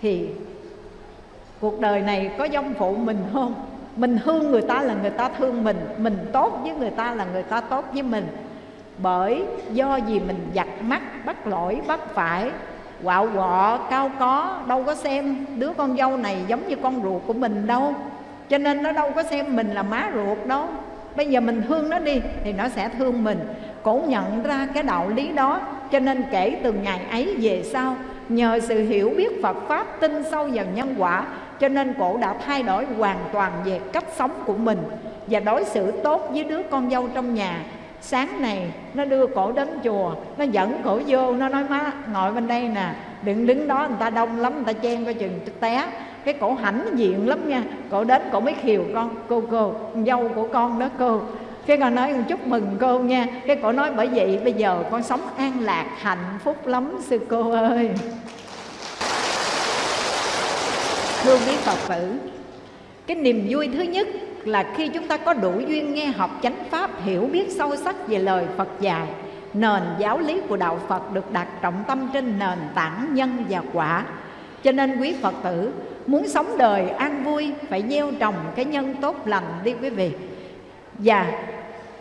thì cuộc đời này có dông phụ mình không? Mình thương người ta là người ta thương mình mình tốt với người ta là người ta tốt với mình. Bởi do gì mình giặt mắt, bắt lỗi, bắt phải quạo quọ, cao có, đâu có xem đứa con dâu này giống như con ruột của mình đâu. Cho nên nó đâu có xem mình là má ruột đâu. Bây giờ mình thương nó đi thì nó sẽ thương mình. Cổ nhận ra cái đạo lý đó, cho nên kể từ ngày ấy về sau, nhờ sự hiểu biết phật pháp tin sâu vào nhân quả, cho nên cổ đã thay đổi hoàn toàn về cách sống của mình và đối xử tốt với đứa con dâu trong nhà sáng này, nó đưa cổ đến chùa, nó dẫn cổ vô, nó nói, má, ngồi bên đây nè, đừng đứng đó, người ta đông lắm, người ta chen coi chừng té. Cái cổ hãnh diện lắm nha, cổ đến cổ mới khiều con, cô cô dâu của con đó, cô. Cái con nói, chúc mừng cô nha. Cái cổ nói, bởi vậy, bây giờ con sống an lạc, hạnh phúc lắm, sư cô ơi. Thưa quý phật tử, cái niềm vui thứ nhất là khi chúng ta có đủ duyên nghe học chánh pháp, hiểu biết sâu sắc về lời phật dạy, nền giáo lý của đạo phật được đặt trọng tâm trên nền tảng nhân và quả. Cho nên quý phật tử, muốn sống đời an vui, phải gieo trồng cái nhân tốt lành đi quý vị. Và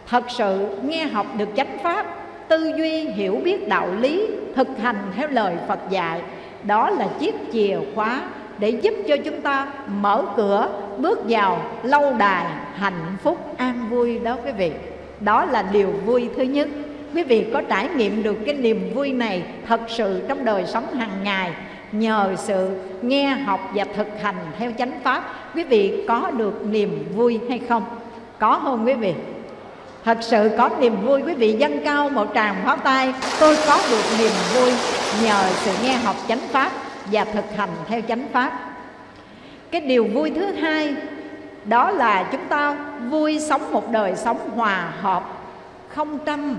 thật sự nghe học được chánh pháp, tư duy, hiểu biết đạo lý, thực hành theo lời phật dạy, đó là chiếc chìa khóa để giúp cho chúng ta mở cửa, bước vào lâu đài hạnh phúc an vui đó quý vị. Đó là điều vui thứ nhất. Quý vị có trải nghiệm được cái niềm vui này thật sự trong đời sống hàng ngày, nhờ sự nghe học và thực hành theo chánh pháp, quý vị có được niềm vui hay không? Có không quý vị? Thật sự có niềm vui, quý vị dâng cao một tràng pháo tay, tôi có được niềm vui nhờ sự nghe học chánh pháp và thực hành theo chánh pháp. Cái điều vui thứ hai, đó là chúng ta vui sống một đời sống hòa hợp, không tranh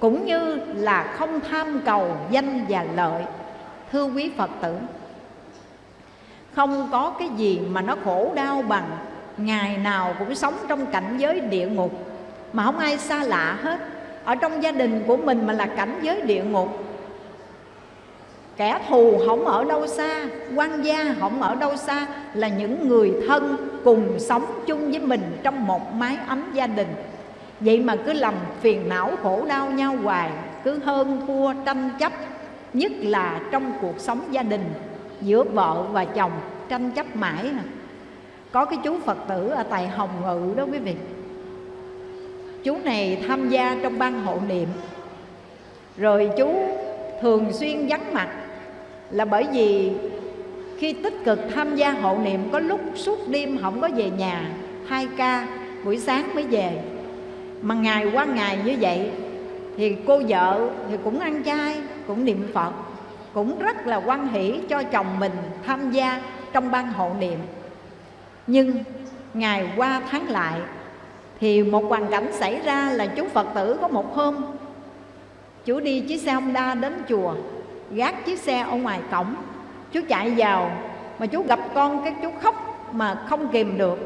cũng như là không tham cầu danh và lợi, thưa quý phật tử. Không có cái gì mà nó khổ đau bằng ngày nào cũng sống trong cảnh giới địa ngục, mà không ai xa lạ hết. Ở trong gia đình của mình mà là cảnh giới địa ngục kẻ thù không ở đâu xa, quan gia không ở đâu xa, là những người thân cùng sống chung với mình trong một mái ấm gia đình. Vậy mà cứ lầm phiền não khổ đau nhau hoài, cứ hơn thua tranh chấp, nhất là trong cuộc sống gia đình, giữa vợ và chồng tranh chấp mãi à. có cái chú phật tử ở tại hồng ngự đó quý vị. Chú này tham gia trong ban hộ niệm. Rồi chú thường xuyên vắng mặt là bởi vì khi tích cực tham gia hộ niệm, có lúc suốt đêm không có về nhà, hai ca buổi sáng mới về. Mà ngày qua ngày như vậy, thì cô vợ thì cũng ăn chay, cũng niệm phật, cũng rất là quan hỷ cho chồng mình tham gia trong ban hộ niệm. Nhưng ngày qua tháng lại, thì một hoàn cảnh xảy ra là chú phật tử có một hôm chú đi chiếc xe honda đến chùa gác chiếc xe ở ngoài cổng. Chú chạy vào, mà chú gặp con cái chú khóc mà không kìm được.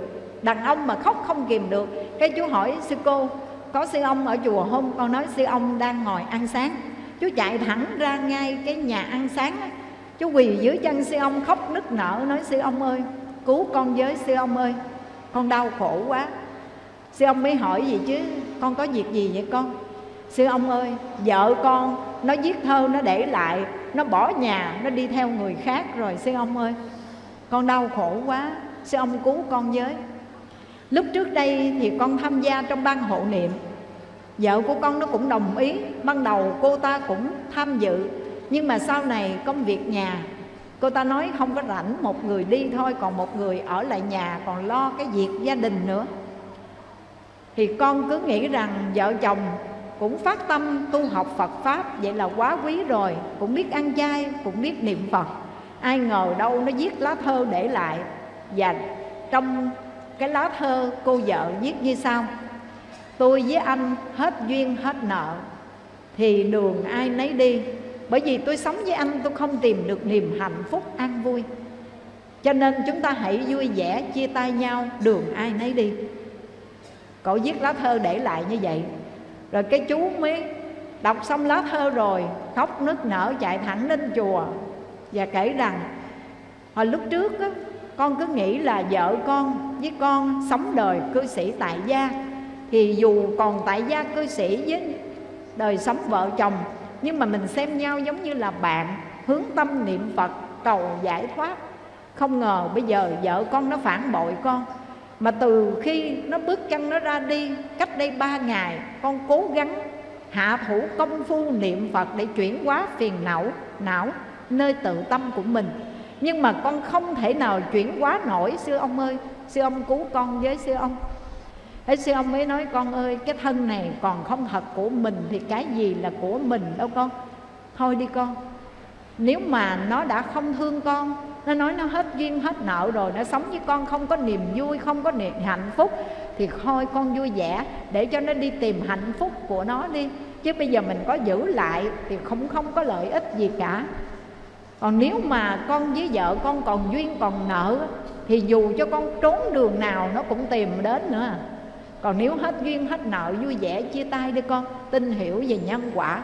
Đàn ông mà khóc không kìm được. Cái chú hỏi, sư cô, có sư ông ở chùa không? Con nói, sư ông đang ngồi ăn sáng. Chú chạy thẳng ra ngay cái nhà ăn sáng đó. chú quỳ dưới chân sư ông khóc nức nở, nói, sư ông ơi, cứu con với, sư ông ơi. Con đau khổ quá. Sư ông mới hỏi gì chứ con có việc gì vậy con? Sư ông ơi, vợ con nó viết thơ, nó để lại, nó bỏ nhà, nó đi theo người khác rồi sư ông ơi. Con đau khổ quá sư ông cứu con với. Lúc trước đây thì con tham gia trong ban hộ niệm. Vợ của con nó cũng đồng ý, ban đầu cô ta cũng tham dự. Nhưng mà sau này công việc nhà, cô ta nói không có rảnh một người đi thôi, còn một người ở lại nhà, còn lo cái việc gia đình nữa. Thì con cứ nghĩ rằng vợ chồng cũng phát tâm tu học Phật Pháp Vậy là quá quý rồi. Cũng biết ăn chay, cũng biết niệm Phật. Ai ngờ đâu nó viết lá thơ để lại. Và trong cái lá thơ cô vợ viết như sau. Tôi với anh hết duyên hết nợ Thì đường ai nấy đi. Bởi vì tôi sống với anh tôi không tìm được niềm hạnh phúc an vui. Cho nên chúng ta hãy vui vẻ chia tay nhau đường ai nấy đi. Cậu viết lá thơ để lại như vậy. Rồi cái chú mới đọc xong lá thơ rồi Khóc nức nở chạy thẳng đến chùa Và kể rằng Hồi lúc trước á, con cứ nghĩ là vợ con với con sống đời cư sĩ tại gia thì dù còn tại gia cư sĩ với đời sống vợ chồng nhưng mà mình xem nhau giống như là bạn hướng tâm niệm phật cầu giải thoát. Không ngờ bây giờ vợ con nó phản bội con mà từ khi nó bước chân nó ra đi, cách đây ba ngày, con cố gắng hạ thủ công phu niệm phật để chuyển hóa phiền não não, nơi tự tâm của mình. Nhưng mà con không thể nào chuyển hóa nổi, sư ông ơi, sư ông cứu con với sư ông. Thế sư ông mới nói, con ơi, cái thân này còn không thật của mình Thì cái gì là của mình đâu con. Thôi đi con, Nếu mà nó đã không thương con nó nói nó hết duyên, hết nợ rồi, Nó sống với con, không có niềm vui, Không có niềm hạnh phúc. Thì thôi, con vui vẻ, Để cho nó đi tìm hạnh phúc của nó đi. Chứ bây giờ mình có giữ lại Thì không không có lợi ích gì cả. Còn nếu mà con với vợ con còn duyên, còn nợ, Thì dù cho con trốn đường nào nó cũng tìm đến nữa. Còn nếu hết duyên, hết nợ, vui vẻ, chia tay đi con. Tin hiểu về nhân quả.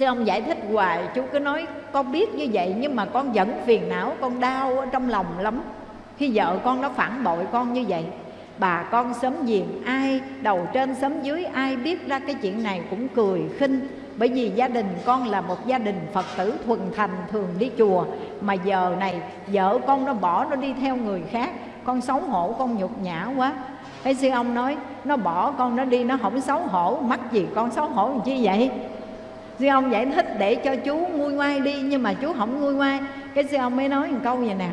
Sư ông giải thích hoài, chú cứ nói, con biết như vậy nhưng mà con vẫn phiền não, con đau ở trong lòng lắm. Khi vợ con nó phản bội con như vậy, bà con sớm giềng ai, đầu trên sớm dưới ai biết ra cái chuyện này cũng cười khinh. Bởi vì gia đình con là một gia đình phật tử thuần thành, thường đi chùa. Mà giờ này, vợ con nó bỏ nó đi theo người khác, con xấu hổ, con nhục nhã quá. Cái sư ông nói, nó bỏ con nó đi, nó không xấu hổ, mắc gì con xấu hổ làm chi vậy? Sư ông giải thích để cho chú nguôi ngoai đi, nhưng mà chú không nguôi ngoai. Cái sư ông mới nói một câu vậy nè.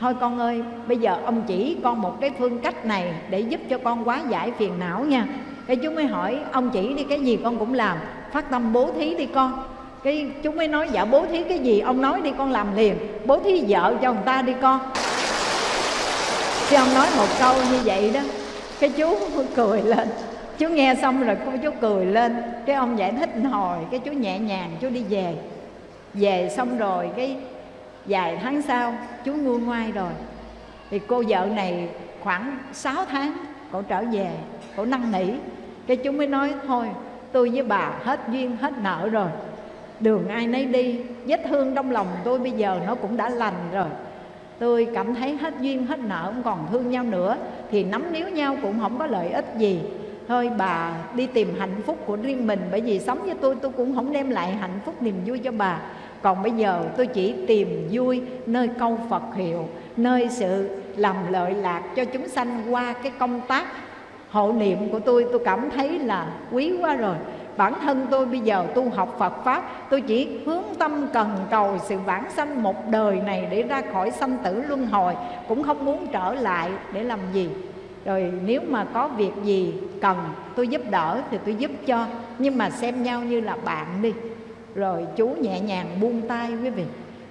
Thôi con ơi, bây giờ ông chỉ con một cái phương cách này để giúp cho con quá giải phiền não nha. Cái chú mới hỏi, ông chỉ đi cái gì con cũng làm? Phát tâm bố thí đi con. Cái chú mới nói dạ bố thí cái gì ông nói đi, con làm liền. Bố thí vợ cho người ta đi con. Chứ ông nói một câu như vậy đó. Cái chú cười lên chú nghe xong rồi cô chú cười lên. Cái ông giải thích hồi, cái chú nhẹ nhàng, chú đi về. Về xong rồi cái vài tháng sau, chú nguôi ngoai rồi. Thì cô vợ này khoảng 6 tháng cổ trở về cổ năn nỉ. Cái chú mới nói, thôi, tôi với bà hết duyên, hết nợ rồi. Đường ai nấy đi, vết thương trong lòng tôi bây giờ nó cũng đã lành rồi. Tôi cảm thấy hết duyên, hết nợ, không còn thương nhau nữa. Thì nắm níu nhau cũng không có lợi ích gì thôi bà, đi tìm hạnh phúc của riêng mình, bởi vì sống với tôi tôi cũng không đem lại hạnh phúc niềm vui cho bà. Còn bây giờ tôi chỉ tìm vui nơi câu phật hiệu, nơi sự làm lợi lạc cho chúng sanh qua cái công tác hộ niệm của tôi. Tôi cảm thấy là quý quá rồi. Bản thân tôi bây giờ tu học Phật Pháp, Tôi chỉ hướng tâm cần cầu sự vãng sanh một đời này Để ra khỏi sanh tử luân hồi, Cũng không muốn trở lại để làm gì. Rồi nếu mà có việc gì cần tôi giúp đỡ thì tôi giúp cho, Nhưng mà xem nhau như là bạn đi. Rồi chú nhẹ nhàng buông tay quý vị.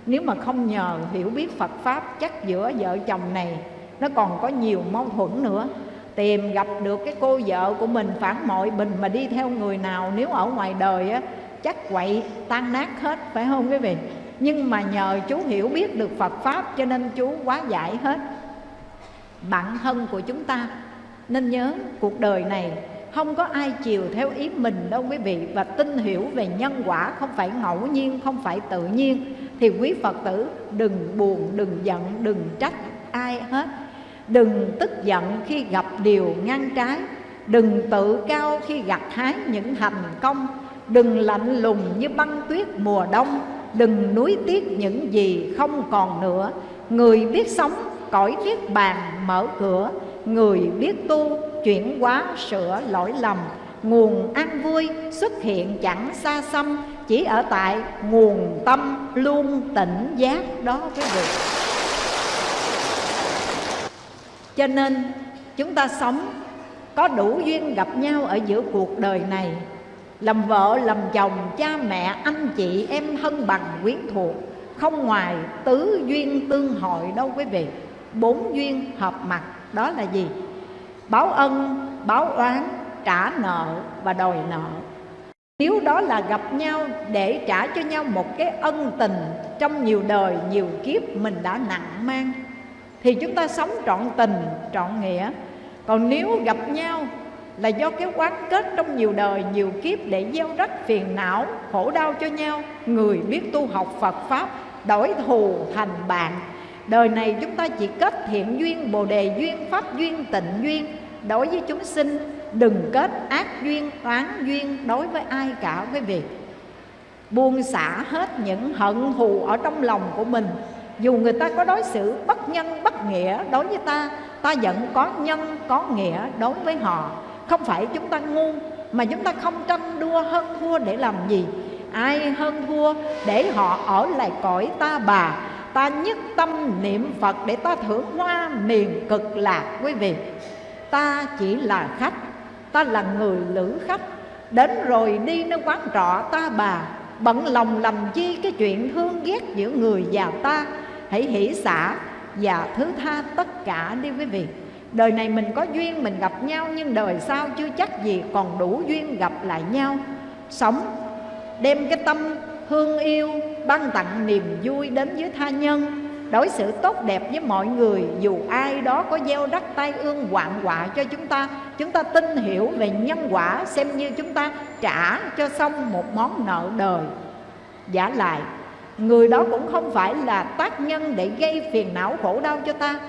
Nếu mà không nhờ hiểu biết Phật Pháp, Chắc giữa vợ chồng này nó còn có nhiều mâu thuẫn nữa. Tìm gặp được cái cô vợ của mình phản mọi bình mà đi theo người nào, nếu ở ngoài đời á, chắc quậy tan nát hết, phải không quý vị? Nhưng mà nhờ chú hiểu biết được Phật pháp cho nên chú quá giải hết bản thân của chúng ta. Nên nhớ, cuộc đời này không có ai chiều theo ý mình đâu quý vị. Và tin hiểu về nhân quả không phải ngẫu nhiên, không phải tự nhiên. Thì quý phật tử, đừng buồn, đừng giận, đừng trách ai hết. Đừng tức giận khi gặp điều ngang trái. Đừng tự cao khi gặt hái những thành công. Đừng lạnh lùng như băng tuyết mùa đông. Đừng nuối tiếc những gì không còn nữa. Người biết sống cõi niết bàn mở cửa, Người biết tu chuyển hóa sửa lỗi lầm. Nguồn an vui xuất hiện chẳng xa xăm, Chỉ ở tại nguồn tâm luôn tỉnh giác đó quý vị. Cho nên, chúng ta sống có đủ duyên gặp nhau ở giữa cuộc đời này. Làm vợ, làm chồng, cha mẹ, anh chị, em thân bằng quyến thuộc, không ngoài tứ duyên tương hội đâu quý vị bốn duyên hợp mặt, đó là gì? Báo ân, báo oán, trả nợ và đòi nợ. Nếu đó là gặp nhau để trả cho nhau một cái ân tình trong nhiều đời, nhiều kiếp mình đã nặng mang, thì chúng ta sống trọn tình, trọn nghĩa. Còn nếu gặp nhau là do cái quán kết trong nhiều đời, nhiều kiếp để gieo rắc phiền não, khổ đau cho nhau, người biết tu học phật pháp, đổi thù thành bạn đời này chúng ta chỉ kết thiện duyên, bồ đề duyên, pháp duyên, tịnh duyên. Đối với chúng sinh, đừng kết ác duyên, oán duyên đối với ai cả, quý vị. Buông xả hết những hận thù ở trong lòng của mình. Dù người ta có đối xử bất nhân, bất nghĩa đối với ta ta vẫn có nhân, có nghĩa đối với họ. Không phải chúng ta ngu, mà chúng ta không tranh đua hơn thua để làm gì. Ai hơn thua để họ ở lại cõi ta bà? Ta nhất tâm niệm phật để ta thưởng hoa miền cực lạc, quý vị. Ta chỉ là khách, ta là người lữ khách. Đến rồi đi nơi quán trọ ta bà, bận lòng làm chi cái chuyện thương ghét giữa người và ta. Hãy hỷ xả và thứ tha tất cả đi, quý vị. Đời này mình có duyên mình gặp nhau, nhưng đời sau chưa chắc gì còn đủ duyên gặp lại nhau. Sống, đem cái tâm thương yêu, ban tặng niềm vui đến với tha nhân. Đối xử tốt đẹp với mọi người, dù ai đó có gieo rắc tai ương hoạn họa cho chúng ta chúng ta tin hiểu về nhân quả, xem như chúng ta trả cho xong một món nợ đời. Giả lại, Người đó cũng không phải là tác nhân để gây phiền não khổ đau cho ta,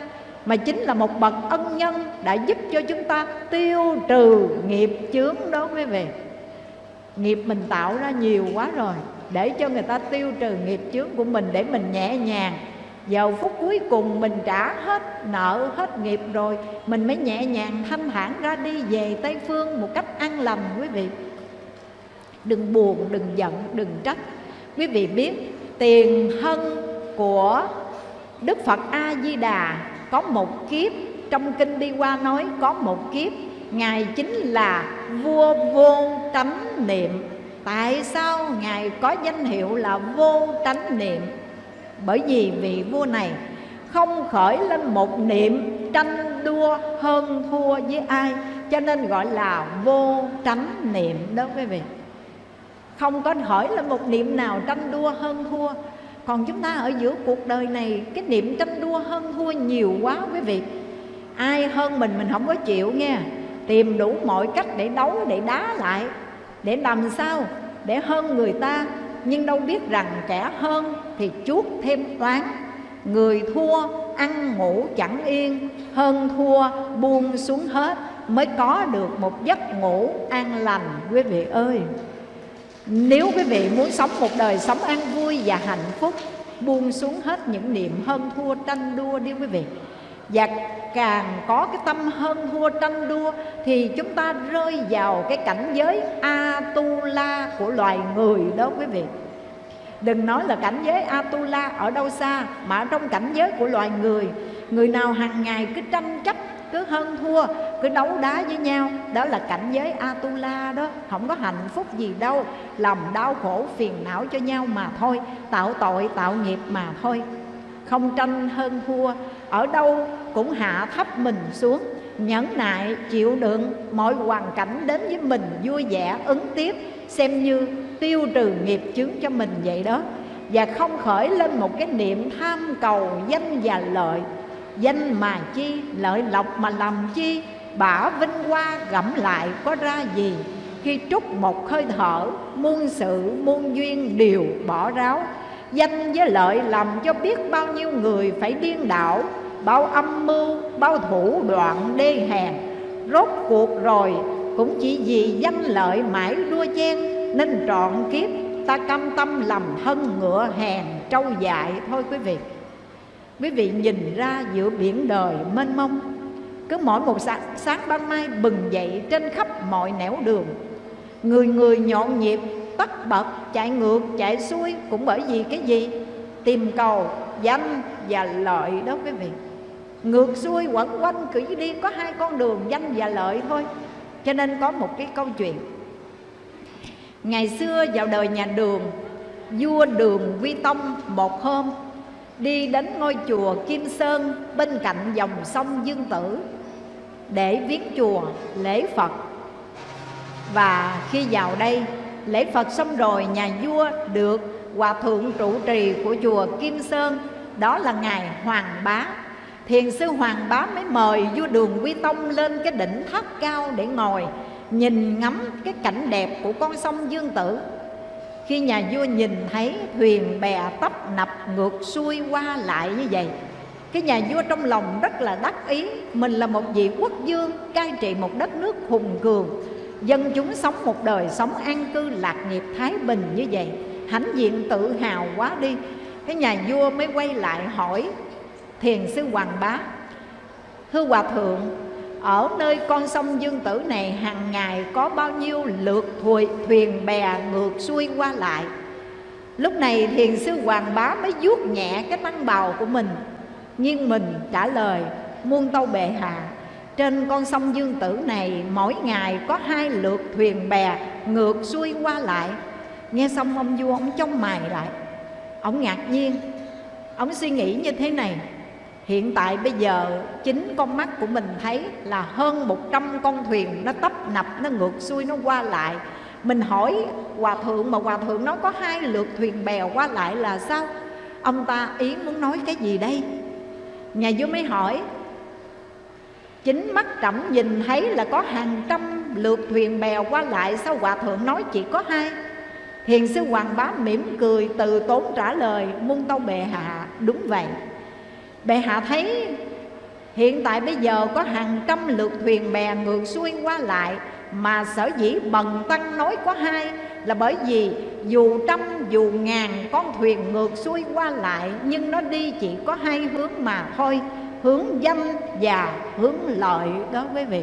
Mà chính là một bậc ân nhân đã giúp cho chúng ta tiêu trừ nghiệp chướng đó quý vị Nghiệp mình tạo ra nhiều quá rồi. Để cho người ta tiêu trừ nghiệp chướng của mình để mình nhẹ nhàng. Vào phút cuối cùng mình trả hết nợ, hết nghiệp rồi Mình mới nhẹ nhàng thanh thản ra đi về Tây Phương một cách an lành quý vị. Đừng buồn, đừng giận, đừng trách. Quý vị biết tiền thân của Đức Phật A Di Đà có một kiếp. Trong kinh đi qua nói có một kiếp. Ngài chính là vua vô tránh niệm tại sao ngài có danh hiệu là vô tránh niệm? Bởi vì vị vua này không khởi lên một niệm tranh đua hơn thua với ai, cho nên gọi là vô tránh niệm đó quý vị. Không có hỏi là một niệm nào tranh đua hơn thua. Còn chúng ta ở giữa cuộc đời này, cái niệm tranh đua hơn thua nhiều quá quý vị. Ai hơn mình mình không có chịu nghe. Tìm đủ mọi cách để đấu, để đá lại để làm sao? Để hơn người ta. Nhưng đâu biết rằng kẻ hơn thì chuốt thêm toán người thua, ăn ngủ chẳng yên. Hơn thua, buông xuống hết, mới có được một giấc ngủ an lành, quý vị ơi. Nếu quý vị muốn sống một đời sống an vui và hạnh phúc, buông xuống hết những niệm hơn thua, tranh đua đi, quý vị và càng có cái tâm hơn thua tranh đua, thì chúng ta rơi vào cái cảnh giới atula của loài người đó quý vị. Đừng nói là cảnh giới atula ở đâu xa, mà ở trong cảnh giới của loài người người nào hàng ngày cứ tranh chấp, cứ hơn thua, cứ đấu đá với nhau, đó là cảnh giới atula đó. Không có hạnh phúc gì đâu lòng đau khổ phiền não cho nhau mà thôi, tạo tội, tạo nghiệp mà thôi không tranh hơn thua. Ở đâu cũng hạ thấp mình xuống, nhẫn nại chịu đựng mọi hoàn cảnh đến với mình vui vẻ, ứng tiếp, xem như tiêu trừ nghiệp chướng cho mình vậy đó. Và không khởi lên một cái niệm tham cầu danh và lợi. Danh mà chi, lợi lộc mà làm chi, bả vinh hoa gẫm lại có ra gì. Khi trút một hơi thở, muôn sự, muôn duyên đều bỏ ráo danh với lợi làm cho biết bao nhiêu người phải điên đảo bao âm mưu bao thủ đoạn đê hèn. Rốt cuộc rồi cũng chỉ vì danh lợi mãi đua chen nên trọn kiếp ta cam tâm làm thân ngựa hèn trâu dại thôi quý vị. Quý vị nhìn ra giữa biển đời mênh mông cứ mỗi một sáng, sáng ban mai bừng dậy trên khắp mọi nẻo đường. Người người nhộn nhịp tất bật, chạy ngược, chạy xuôi cũng bởi vì cái gì? Tìm cầu, danh và lợi đó quý vị. Ngược xuôi quẩn quanh, cứ đi có hai con đường, danh và lợi thôi. Cho nên có một cái câu chuyện. Ngày xưa vào đời nhà đường, vua đường quy tông một hôm đi đến ngôi chùa kim sơn bên cạnh dòng sông dương tử để viếng chùa, lễ phật. Và khi vào đây lễ phật xong rồi, nhà vua được hòa thượng trụ trì của chùa kim sơn. Đó là ngài hoàng bá. Thiền sư hoàng bá mới mời vua đường quy tông lên cái đỉnh tháp cao để ngồi, nhìn ngắm cái cảnh đẹp của con sông dương tử. Khi nhà vua nhìn thấy thuyền bè tấp nập ngược xuôi qua lại như vậy, cái nhà vua trong lòng rất là đắc ý. Mình là một vị quốc vương, cai trị một đất nước hùng cường dân chúng sống một đời sống an cư lạc nghiệp thái bình như vậy hãnh diện tự hào quá đi. Cái nhà vua mới quay lại hỏi thiền sư hoàng bá thưa hòa thượng ở nơi con sông Dương Tử này hàng ngày có bao nhiêu lượt thuyền, thuyền bè ngược xuôi qua lại? Lúc này thiền sư Hoàng Bá mới vuốt nhẹ cái tăng bào của mình Nhưng mình trả lời muôn tâu bệ hạ trên con sông Dương Tử này mỗi ngày có hai lượt thuyền bè ngược xuôi qua lại. Nghe xong ông vua ông trông mày lại. Ông ngạc nhiên. Ông suy nghĩ như thế này. Hiện tại bây giờ chính con mắt của mình thấy là hơn 100 con thuyền nó tấp nập, nó ngược xuôi, nó qua lại. Mình hỏi Hòa Thượng mà Hòa Thượng nó có hai lượt thuyền bèo qua lại là sao? Ông ta ý muốn nói cái gì đây? Nhà vua mới hỏi Chính mắt trọng nhìn thấy là có hàng trăm lượt thuyền bè qua lại Sao Hòa Thượng nói chỉ có hai? Thiền sư Hoàng Bá mỉm cười từ tốn trả lời, Muôn tâu bệ hạ, đúng vậy Bệ hạ thấy hiện tại bây giờ có hàng trăm lượt thuyền bè ngược xuôi qua lại, Mà sở dĩ bần tăng nói có hai là bởi vì dù trăm, dù ngàn con thuyền ngược xuôi qua lại, Nhưng nó đi chỉ có hai hướng mà thôi Hướng danh và hướng lợi đó quý vị.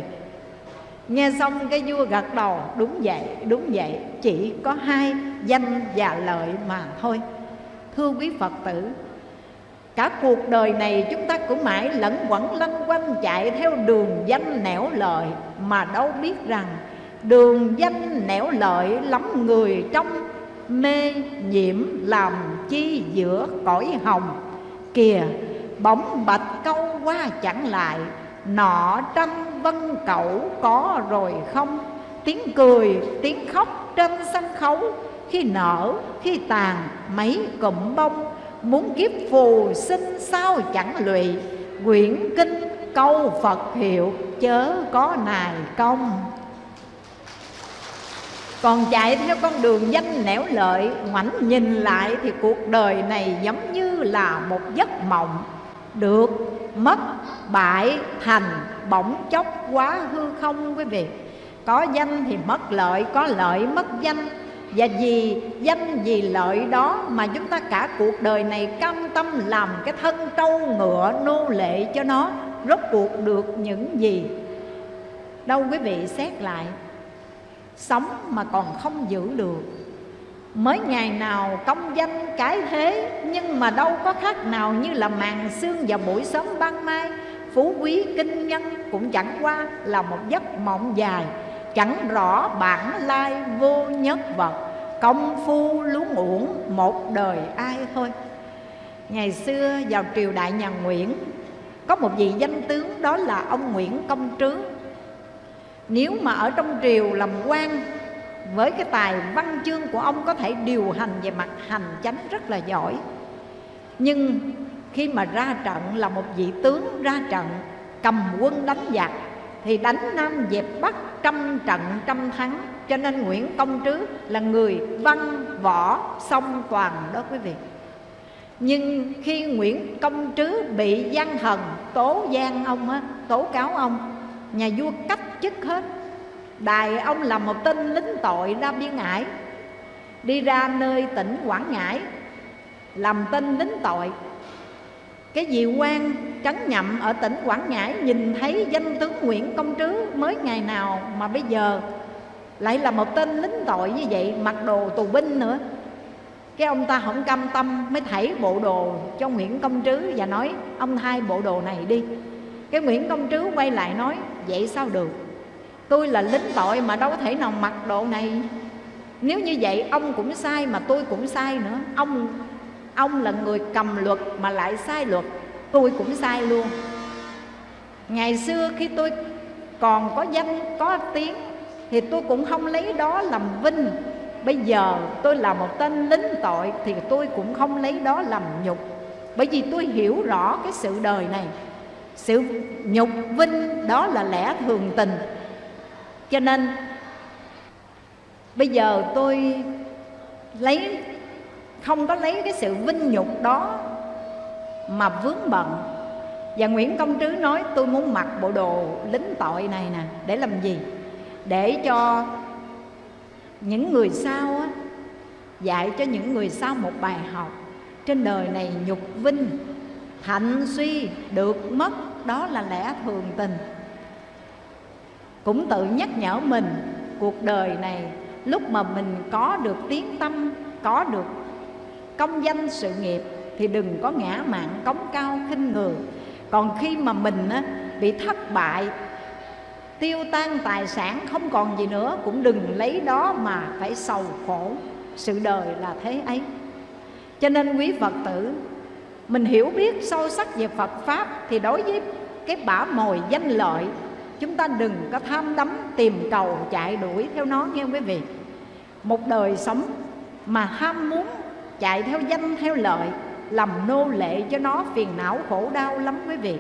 Nghe xong cái vua gật đầu Đúng vậy, đúng vậy Chỉ có hai danh và lợi mà thôi. Thưa quý Phật tử Cả cuộc đời này chúng ta cũng mãi lẫn quẩn lanh quanh chạy theo đường danh nẻo lợi Mà đâu biết rằng đường danh nẻo lợi lắm người trong mê nhiễm làm chi giữa cõi hồng Kìa bỗng bạch câu qua chẳng lại. Nọ trăm vân cẩu có rồi không? Tiếng cười, tiếng khóc trên sân khấu. Khi nở, khi tàn mấy cụm bông. Muốn kiếp phù sinh sao chẳng lụy. Quyển kinh câu Phật hiệu chớ có nài công. Còn chạy theo con đường danh nẻo lợi ngoảnh nhìn lại thì cuộc đời này giống như là một giấc mộng được. Mất bại thành bỗng chốc quá hư không quý vị. Có danh thì mất lợi, có lợi mất danh. Và vì danh, vì lợi đó mà chúng ta cả cuộc đời này cam tâm làm cái thân trâu ngựa nô lệ cho nó, rốt cuộc được những gì? Đâu quý vị xét lại. Sống mà còn không giữ được mới ngày nào công danh cái thế, nhưng mà đâu có khác nào như là màn sương và buổi sớm ban mai. Phú quý kinh nhân cũng chẳng qua là một giấc mộng dài. Chẳng rõ bản lai vô nhất vật. Công phu luống uổng một đời ai thôi. Ngày xưa vào triều đại nhà nguyễn, có một vị danh tướng đó là ông nguyễn công trứ nếu mà ở trong triều làm quan với cái tài văn chương của ông có thể điều hành về mặt hành chánh rất là giỏi. Nhưng khi mà ra trận là một vị tướng ra trận, cầm quân đánh giặc, thì đánh nam dẹp bắc trăm trận trăm thắng. Cho nên nguyễn công trứ là người văn võ song toàn đó quý vị. Nhưng khi nguyễn công trứ bị gian thần tố gian ông á, tố cáo ông, nhà vua cách chức hết. Đài ông là một tên lính tội ra biên ngãi Đi ra nơi tỉnh Quảng Ngãi, Làm tên lính tội. Cái vị quan trấn nhậm ở tỉnh Quảng Ngãi Nhìn thấy danh tướng Nguyễn Công Trứ Mới ngày nào mà bây giờ Lại là một tên lính tội như vậy, Mặc đồ tù binh nữa. Cái ông ta không cam tâm mới thảy bộ đồ cho Nguyễn Công Trứ và nói, ông thay bộ đồ này đi. Cái Nguyễn Công Trứ quay lại nói, vậy sao được? Tôi là lính tội mà đâu có thể nào mặc độ này. Nếu như vậy, ông cũng sai mà tôi cũng sai nữa. Ông ông là người cầm luật mà lại sai luật. Tôi cũng sai luôn. Ngày xưa khi tôi còn có danh, có tiếng, thì tôi cũng không lấy đó làm vinh. Bây giờ tôi là một tên lính tội thì tôi cũng không lấy đó làm nhục. Bởi vì tôi hiểu rõ cái sự đời này. Sự nhục vinh đó là lẽ thường tình cho nên bây giờ tôi lấy không có lấy cái sự vinh nhục đó mà vướng bận. Và Nguyễn Công Trứ nói tôi muốn mặc bộ đồ lính tội này nè để làm gì? Để cho những người sau á, dạy cho những người sau một bài học. Trên đời này nhục vinh thạnh suy được mất đó là lẽ thường tình cũng tự nhắc nhở mình cuộc đời này lúc mà mình có được tiếng tâm có được công danh sự nghiệp thì đừng có ngã mạn cống cao khinh người còn khi mà mình á, bị thất bại tiêu tan tài sản không còn gì nữa cũng đừng lấy đó mà phải sầu khổ. Sự đời là thế ấy. Cho nên quý phật tử mình hiểu biết sâu sắc về phật pháp thì đối với cái bả mồi danh lợi chúng ta đừng có tham đắm tìm cầu chạy đuổi theo nó, nghe quý vị? Một đời sống mà ham muốn chạy theo danh, theo lợi, làm nô lệ cho nó phiền não khổ đau lắm quý vị.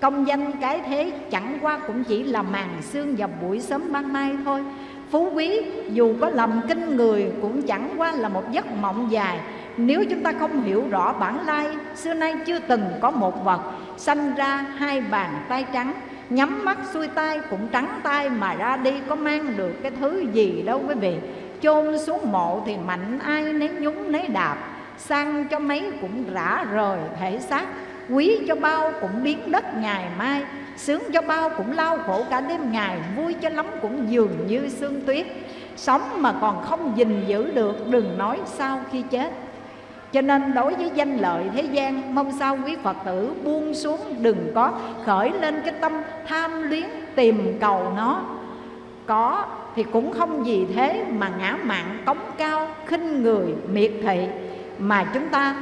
Công danh cái thế chẳng qua cũng chỉ là màn xương vào buổi sớm ban mai thôi. Phú quý, dù có làm kinh người cũng chẳng qua là một giấc mộng dài. Nếu chúng ta không hiểu rõ bản lai, xưa nay chưa từng có một vật sanh ra hai bàn tay trắng nhắm mắt xuôi tay cũng trắng tay mà ra đi, có mang được cái thứ gì đâu quý vị. Chôn xuống mộ thì mạnh ai nấy nhúng nấy đạp, sang cho mấy cũng rã rời thể xác. Quý cho bao cũng biến đất ngày mai, sướng cho bao cũng lao khổ cả đêm ngày, vui cho lắm cũng dường như sương tuyết. Sống mà còn không gìn giữ được, đừng nói sau khi chết cho nên đối với danh lợi thế gian, Mong sao quý Phật tử buông xuống Đừng có khởi lên cái tâm tham luyến tìm cầu nó. Có thì cũng không gì thế mà ngã mạn cống cao, khinh người, miệt thị, Mà chúng ta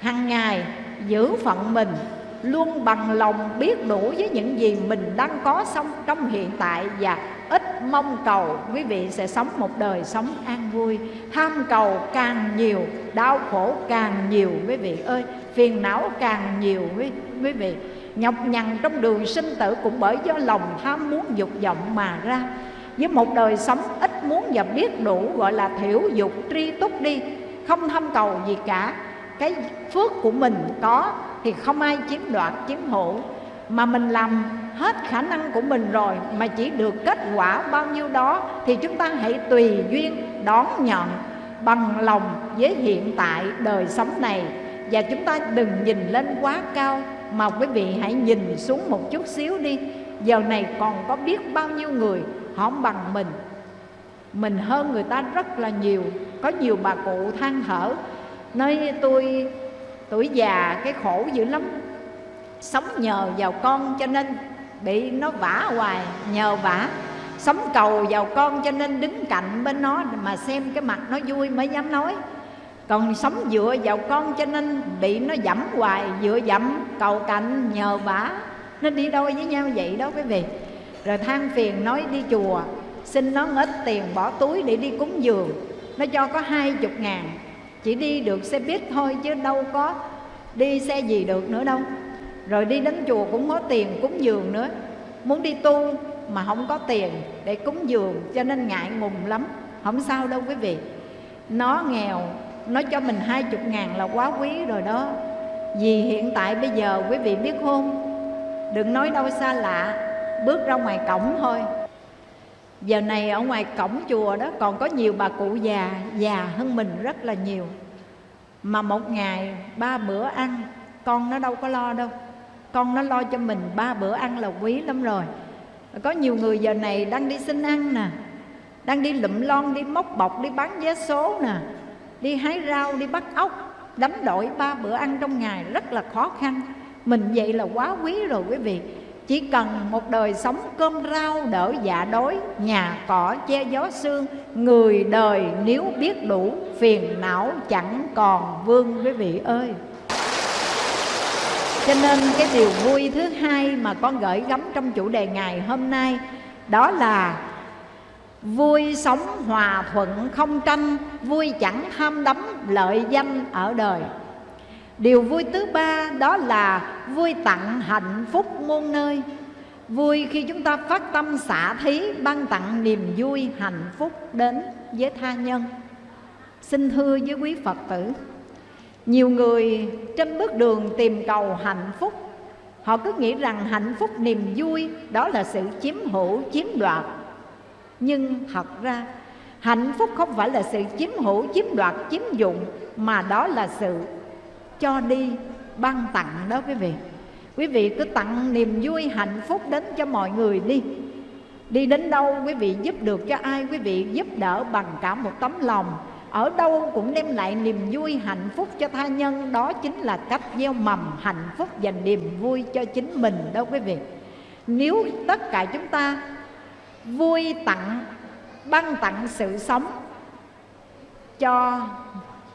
hàng ngày giữ phận mình, Luôn bằng lòng biết đủ với những gì mình đang có xong trong hiện tại Và ít mong cầu quý vị sẽ sống một đời sống an vui. Tham cầu càng nhiều đau khổ càng nhiều quý vị ơi. Phiền não càng nhiều quý, quý vị. Nhọc nhằn trong đường sinh tử cũng bởi do lòng tham muốn dục vọng mà ra. Với một đời sống ít muốn và biết đủ gọi là thiểu dục tri túc đi không tham cầu gì cả. Cái phước của mình có thì không ai chiếm đoạt chiếm hữu mà mình làm hết khả năng của mình rồi, mà chỉ được kết quả bao nhiêu đó, thì chúng ta hãy tùy duyên đón nhận bằng lòng với hiện tại đời sống này. Và chúng ta đừng nhìn lên quá cao, mà quý vị hãy nhìn xuống một chút xíu đi. Giờ này còn có biết bao nhiêu người họ bằng mình? Mình hơn người ta rất là nhiều. Có nhiều bà cụ than thở, nói tôi tuổi già, cái khổ dữ lắm sống nhờ vào con cho nên bị nó vả hoài. Nhờ vả. Sống cầu vào con cho nên đứng cạnh bên nó mà xem cái mặt nó vui mới dám nói. Còn sống dựa vào con cho nên bị nó dẫm hoài. Dựa dẫm, cầu cạnh, nhờ vả. Nó đi đôi với nhau vậy đó quý vị. Rồi than phiền nói đi chùa, xin nó ít tiền bỏ túi để đi cúng dường. Nó cho có hai chục ngàn. Chỉ đi được xe buýt thôi chứ đâu có đi xe gì được nữa đâu rồi đi đến chùa cũng có tiền, cúng dường nữa. Muốn đi tu mà không có tiền để cúng dường cho nên ngại ngùng lắm. Không sao đâu quý vị. Nó nghèo, nó cho mình hai chục ngàn là quá quý rồi đó. Vì hiện tại bây giờ quý vị biết không? Đừng nói đâu xa lạ, bước ra ngoài cổng thôi. Giờ này ở ngoài cổng chùa đó còn có nhiều bà cụ già già hơn mình rất là nhiều. Mà một ngày ba bữa ăn, con nó đâu có lo đâu con nó lo cho mình ba bữa ăn là quý lắm rồi. Có nhiều người giờ này đang đi xin ăn nè, đang đi lụm lon, đi móc bọc, đi bán vé số nè, đi hái rau, đi bắt ốc, đánh đổi ba bữa ăn trong ngày rất là khó khăn. Mình vậy là quá quý rồi quý vị. Chỉ cần một đời sống cơm rau đỡ dạ đói, nhà cỏ che gió sương, người đời nếu biết đủ, phiền não chẳng còn vương quý vị ơi cho nên cái điều vui thứ hai mà con gửi gắm trong chủ đề ngày hôm nay, đó là vui sống hòa thuận không tranh, vui chẳng tham đắm lợi danh ở đời. Điều vui thứ ba đó là vui tặng hạnh phúc muôn nơi. Vui khi chúng ta phát tâm xả thí, ban tặng niềm vui hạnh phúc đến với tha nhân. Xin thưa với quý phật tử nhiều người trên bước đường tìm cầu hạnh phúc. Họ cứ nghĩ rằng hạnh phúc niềm vui đó là sự chiếm hữu, chiếm đoạt. Nhưng thật ra, hạnh phúc không phải là sự chiếm hữu, chiếm đoạt, chiếm dụng, mà đó là sự cho đi, ban tặng đó quý vị. Quý vị cứ tặng niềm vui, hạnh phúc đến cho mọi người đi. Đi đến đâu quý vị giúp được cho ai, quý vị giúp đỡ bằng cả một tấm lòng ở đâu cũng đem lại niềm vui, hạnh phúc cho tha nhân. Đó chính là cách gieo mầm hạnh phúc và niềm vui cho chính mình đó quý vị. Nếu tất cả chúng ta vui tặng, ban tặng sự sống cho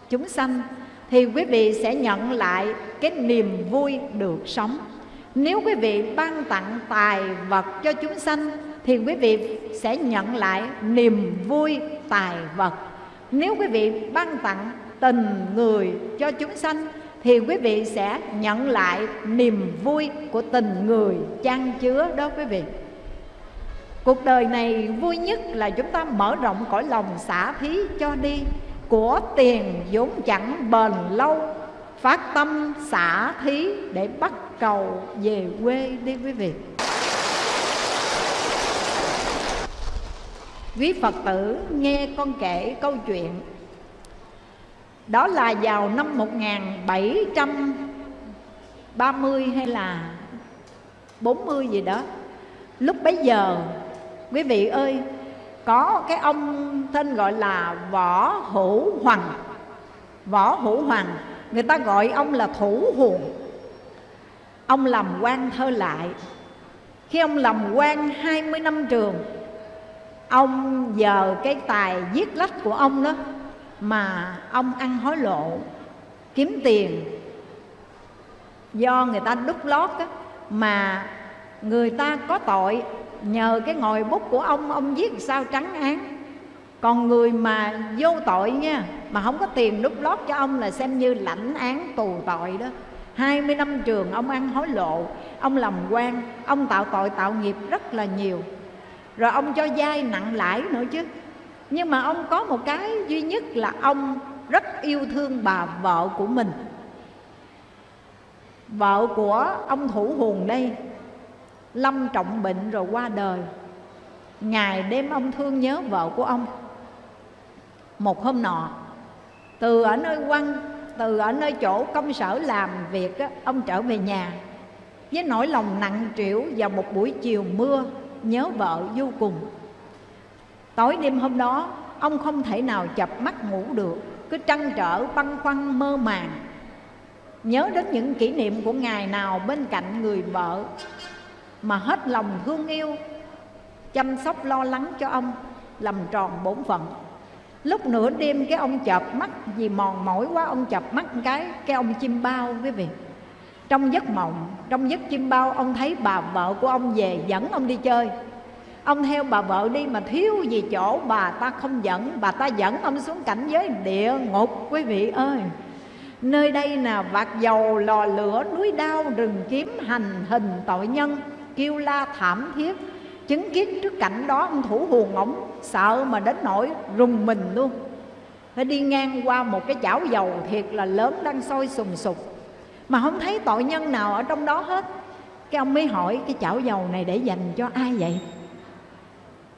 chúng sanh, thì quý vị sẽ nhận lại cái niềm vui được sống. Nếu quý vị ban tặng tài vật cho chúng sanh, thì quý vị sẽ nhận lại niềm vui tài vật nếu quý vị ban tặng tình người cho chúng sanh, thì quý vị sẽ nhận lại niềm vui của tình người chan chứa đó quý vị. Cuộc đời này vui nhất là chúng ta mở rộng cõi lòng xả thí cho đi. Của tiền vốn chẳng bền lâu, phát tâm xả thí để bắt cầu về quê đi quý vị. Quý phật tử nghe con kể câu chuyện. Đó là vào năm 1730 hay là 40 gì đó. Lúc bấy giờ, quý vị ơi, Có cái ông tên gọi là Võ Hữu Hoàng. Võ Hữu Hoàng, Người ta gọi ông là Thủ Huồng. Ông làm quan thơ lại. Khi ông làm quan 20 năm trường Ông giờ cái tài viết lách của ông đó Mà ông ăn hối lộ, Kiếm tiền. Do người ta đúc lót á, Mà người ta có tội Nhờ cái ngòi bút của ông Ông viết sao trắng án. Còn người mà vô tội nha, Mà không có tiền đúc lót cho ông Là xem như lãnh án tù tội đó. 20 năm trường ông ăn hối lộ, Ông làm quan, Ông tạo tội tạo nghiệp rất là nhiều rồi ông cho vay nặng lãi nữa chứ. Nhưng mà ông có một cái duy nhất là ông rất yêu thương bà vợ của mình. Vợ của ông thủ hùng đây, lâm trọng bệnh rồi qua đời. Ngày đêm ông thương nhớ vợ của ông. Một hôm nọ, từ ở nơi quan từ ở nơi chỗ công sở làm việc ông trở về nhà. Với nỗi lòng nặng trĩu vào một buổi chiều mưa nhớ vợ vô cùng. Tối đêm hôm đó, ông không thể nào chập mắt ngủ được, cứ trăn trở băn khoăn mơ màng. Nhớ đến những kỷ niệm của ngày nào bên cạnh người vợ, mà hết lòng thương yêu, chăm sóc lo lắng cho ông, làm tròn bổn phận. Lúc nửa đêm cái ông chợp mắt, vì mòn mỏi quá, ông chợp mắt cái cái ông chim bao quý vị trong giấc mộng, trong giấc chim bao, ông thấy bà vợ của ông về dẫn ông đi chơi. Ông theo bà vợ đi mà thiếu gì chỗ, bà ta không dẫn, bà ta dẫn ông xuống cảnh giới địa ngục, quý vị ơi. Nơi đây là vạt dầu, lò lửa, núi đao, rừng kiếm hành hình tội nhân, kêu la thảm thiết. Chứng kiến trước cảnh đó, ông thủ hùn ổng, sợ mà đến nỗi rùng mình luôn. Phải đi ngang qua một cái chảo dầu thiệt là lớn đang sôi sùng sục mà không thấy tội nhân nào ở trong đó hết. Cái ông mới hỏi, cái chảo dầu này để dành cho ai vậy?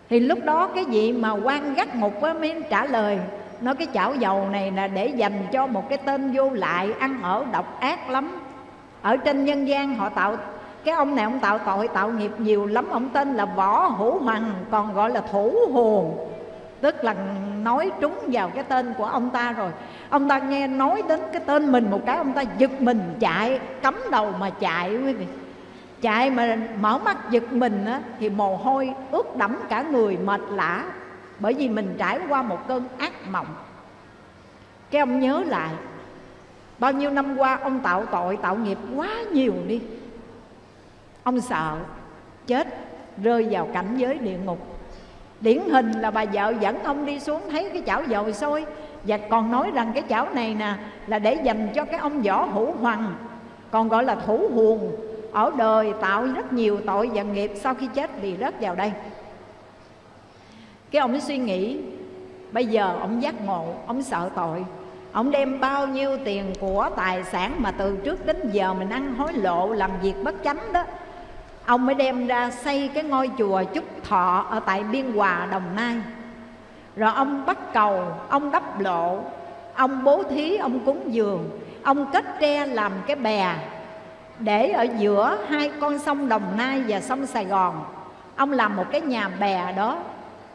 Thì lúc đó cái vị mà quan gắt ngục á mới trả lời, nói cái chảo dầu này là để dành cho một cái tên vô lại, ăn ở độc ác lắm. Ở trên nhân gian họ tạo, cái ông này ông tạo tội, tạo nghiệp nhiều lắm, ông tên là võ hữu hoàng còn gọi là thủ hồn tức là nói trúng vào cái tên của ông ta rồi. Ông ta nghe nói đến cái tên mình một cái ông ta giật mình chạy cắm đầu mà chạy quý vị. Chạy mà mở mắt giật mình á, thì mồ hôi ướt đẫm cả người mệt lã. Bởi vì mình trải qua một cơn ác mộng. Cái ông nhớ lại bao nhiêu năm qua ông tạo tội tạo nghiệp quá nhiều đi. Ông sợ chết rơi vào cảnh giới địa ngục điển hình là bà vợ dẫn ông đi xuống thấy cái chảo dầu sôi và còn nói rằng cái chảo này nè, là để dành cho cái ông võ hữu hoàng, còn gọi là thủ huồng. Ở đời tạo rất nhiều tội và nghiệp, sau khi chết thì rớt vào đây. Cái ông ấy suy nghĩ, bây giờ ông giác ngộ, ông sợ tội. Ông đem bao nhiêu tiền của tài sản mà từ trước đến giờ mình ăn hối lộ, làm việc bất chánh đó ông mới đem ra xây cái ngôi chùa trúc Thọ ở tại Biên Hòa, Đồng Nai. Rồi ông bắt cầu, ông đắp lộ, ông bố thí, ông cúng dường, ông kết tre làm cái bè để ở giữa hai con sông Đồng Nai và sông Sài Gòn. Ông làm một cái nhà bè đó,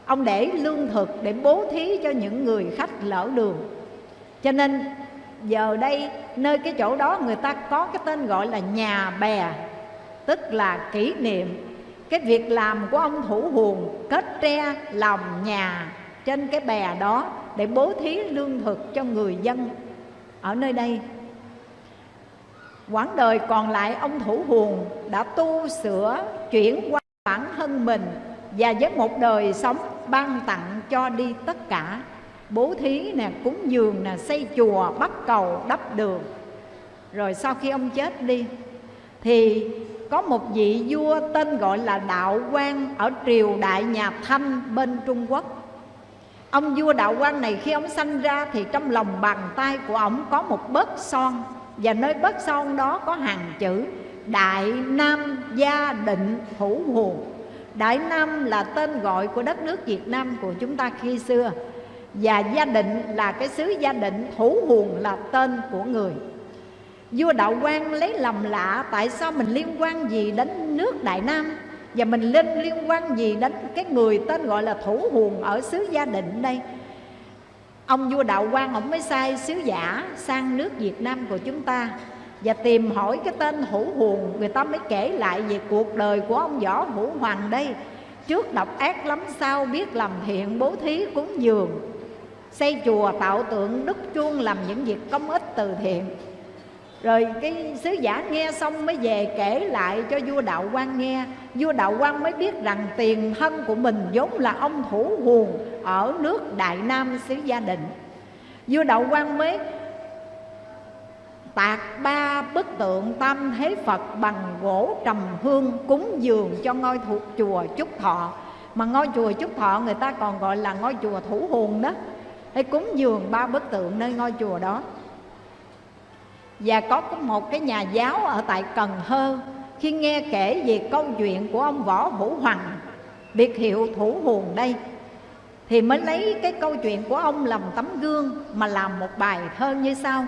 ông để lương thực để bố thí cho những người khách lỡ đường. Cho nên giờ đây nơi cái chỗ đó người ta có cái tên gọi là nhà bè tức là kỷ niệm. Cái việc làm của ông thủ huồng kết tre lòng nhà trên cái bè đó để bố thí lương thực cho người dân. Ở nơi đây, quãng đời còn lại ông thủ huồng đã tu sửa chuyển qua bản thân mình và với một đời sống ban tặng cho đi tất cả. Bố thí nè, cúng dường nè, xây chùa, bắt cầu, đắp đường. Rồi sau khi ông chết đi, thì có một vị vua tên gọi là Đạo Quang ở triều đại nhà Thanh bên Trung Quốc. Ông vua Đạo Quang này khi ông sanh ra thì trong lòng bàn tay của ông có một bớt son và nơi bớt son đó có hàng chữ Đại Nam Gia Định Thủ Hồn. Đại Nam là tên gọi của đất nước Việt Nam của chúng ta khi xưa và Gia Định là cái xứ Gia Định, Thủ Hồn là tên của người vua đạo quan lấy lầm lạ, tại sao mình liên quan gì đến nước đại nam? Và mình lên liên quan gì đến cái người tên gọi là thủ huồng ở xứ gia định đây? Ông vua đạo quan ông mới sai sứ giả sang nước việt nam của chúng ta và tìm hỏi cái tên hữu huồng. Người ta mới kể lại về cuộc đời của ông võ vũ hoàng đây. Trước độc ác lắm sao biết làm thiện bố thí cúng dường, xây chùa tạo tượng đúc chuông làm những việc công ích từ thiện rồi cái sứ giả nghe xong mới về kể lại cho vua đạo quan nghe. Vua đạo quan mới biết rằng tiền thân của mình vốn là ông thủ huồn ở nước đại nam xứ gia định. Vua đạo quan mới tạc ba bức tượng tam thế phật bằng gỗ trầm hương cúng dường cho ngôi thuộc chùa chúc thọ. Mà ngôi chùa Trúc Thọ người ta còn gọi là ngôi chùa Thủ Hồn đó. Hay cúng dường ba bức tượng nơi ngôi chùa đó và có một cái nhà giáo ở tại Cần Thơ, khi nghe kể về câu chuyện của ông Võ Hữu Hoàng, biệt hiệu Thủ Hồn đây, thì mới lấy cái câu chuyện của ông làm tấm gương mà làm một bài thơ như sau.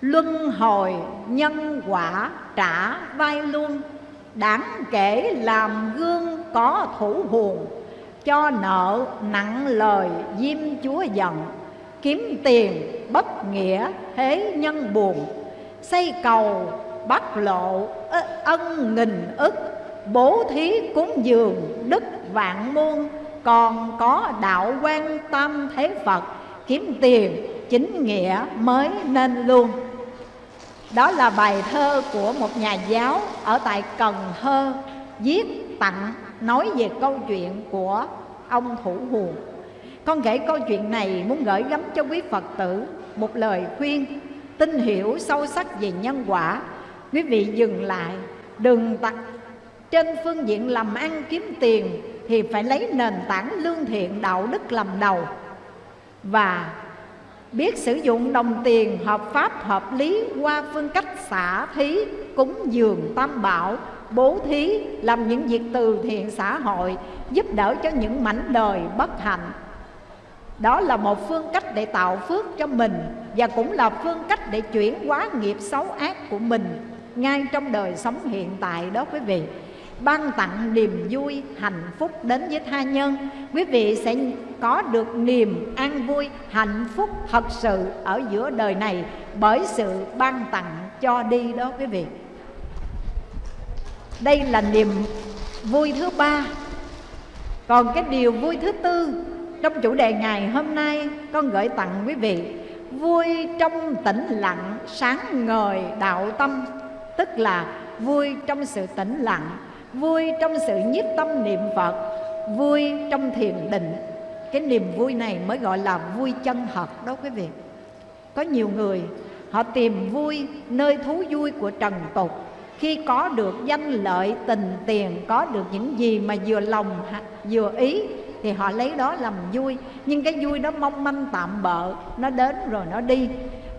Luân hồi nhân quả trả vai luôn, đáng kể làm gương có thủ hồn cho nợ nặng lời diêm chúa giận, kiếm tiền bất nghĩa thế nhân buồn xây cầu, bắt lộ ân, nghìn ức, bố thí cúng dường, đức, vạn muôn còn có đạo quan tâm thế Phật, kiếm tiền, chính nghĩa mới nên luôn. Đó là bài thơ của một nhà giáo ở tại Cần Thơ, viết tặng nói về câu chuyện của ông Thủ Hùa. Con kể câu chuyện này muốn gửi gắm cho quý Phật tử một lời khuyên tin hiểu sâu sắc về nhân quả. Quý vị dừng lại, đừng tặc. Trên phương diện làm ăn kiếm tiền thì phải lấy nền tảng lương thiện đạo đức làm đầu. Và biết sử dụng đồng tiền hợp pháp hợp lý qua phương cách xả thí cúng dường tam bảo bố thí làm những việc từ thiện xã hội giúp đỡ cho những mảnh đời bất hạnh. Đó là một phương cách để tạo phước cho mình và cũng là phương cách để chuyển hóa nghiệp xấu ác của mình ngay trong đời sống hiện tại đó quý vị. Ban tặng niềm vui, hạnh phúc đến với tha nhân. Quý vị sẽ có được niềm an vui, hạnh phúc thật sự ở giữa đời này bởi sự ban tặng cho đi đó quý vị. Đây là niềm vui thứ ba. Còn cái điều vui thứ tư, trong chủ đề ngày hôm nay con gửi tặng quý vị vui trong tĩnh lặng sáng ngời đạo tâm, tức là vui trong sự tĩnh lặng, vui trong sự nhiếp tâm niệm phật, vui trong thiền định. Cái niềm vui này mới gọi là vui chân thật đó quý vị. Có nhiều người, họ tìm vui nơi thú vui của trần tục. Khi có được danh lợi, tình tiền, có được những gì mà vừa lòng, vừa ý thì họ lấy đó làm vui. Nhưng cái vui đó mong manh tạm bợ, nó đến rồi nó đi.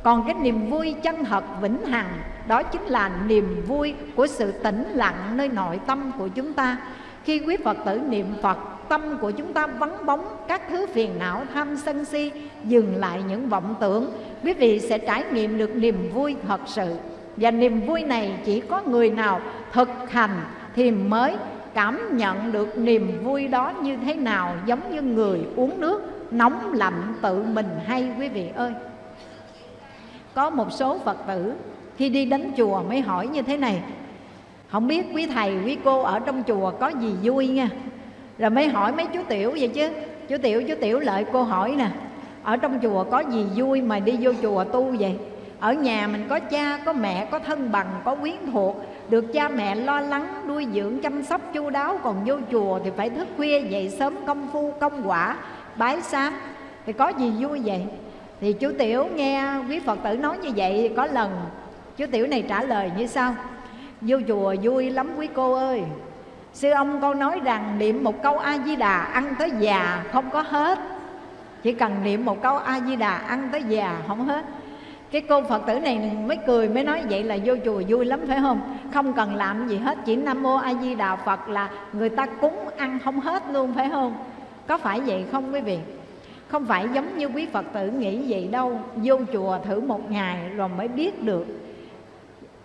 Còn cái niềm vui chân thật vĩnh hằng, đó chính là niềm vui của sự tĩnh lặng nơi nội tâm của chúng ta. Khi quý phật tử niệm phật, tâm của chúng ta vắng bóng, các thứ phiền não, tham sân si, dừng lại những vọng tưởng. Quý vị sẽ trải nghiệm được niềm vui thật sự. Và niềm vui này chỉ có người nào thực hành thì mới cảm nhận được niềm vui đó như thế nào, giống như người uống nước nóng lạnh tự mình hay, quý vị ơi? Có một số phật tử khi đi đến chùa mới hỏi như thế này, không biết quý thầy, quý cô ở trong chùa có gì vui nha? Rồi mới hỏi mấy chú tiểu vậy chứ. Chú tiểu chú tiểu lợi cô hỏi nè, ở trong chùa có gì vui mà đi vô chùa tu vậy? Ở nhà mình có cha, có mẹ, có thân bằng, có quyến thuộc được cha mẹ lo lắng, nuôi dưỡng, chăm sóc, chu đáo, còn vô chùa thì phải thức khuya dậy sớm công phu, công quả, bái sám thì có gì vui vậy? Thì chú tiểu nghe quý phật tử nói như vậy có lần. Chú tiểu này trả lời như sau. Vô chùa vui lắm quý cô ơi. Sư ông con nói rằng niệm một câu a di đà ăn tới già không có hết. Chỉ cần niệm một câu a di đà ăn tới già không hết cái cô phật tử này mới cười, mới nói vậy là vô chùa vui lắm, phải không? Không cần làm gì hết, chỉ nam mô a di đà phật là người ta cúng ăn không hết luôn, phải không? Có phải vậy không quý vị? Không phải giống như quý phật tử nghĩ vậy đâu. Vô chùa thử một ngày rồi mới biết được.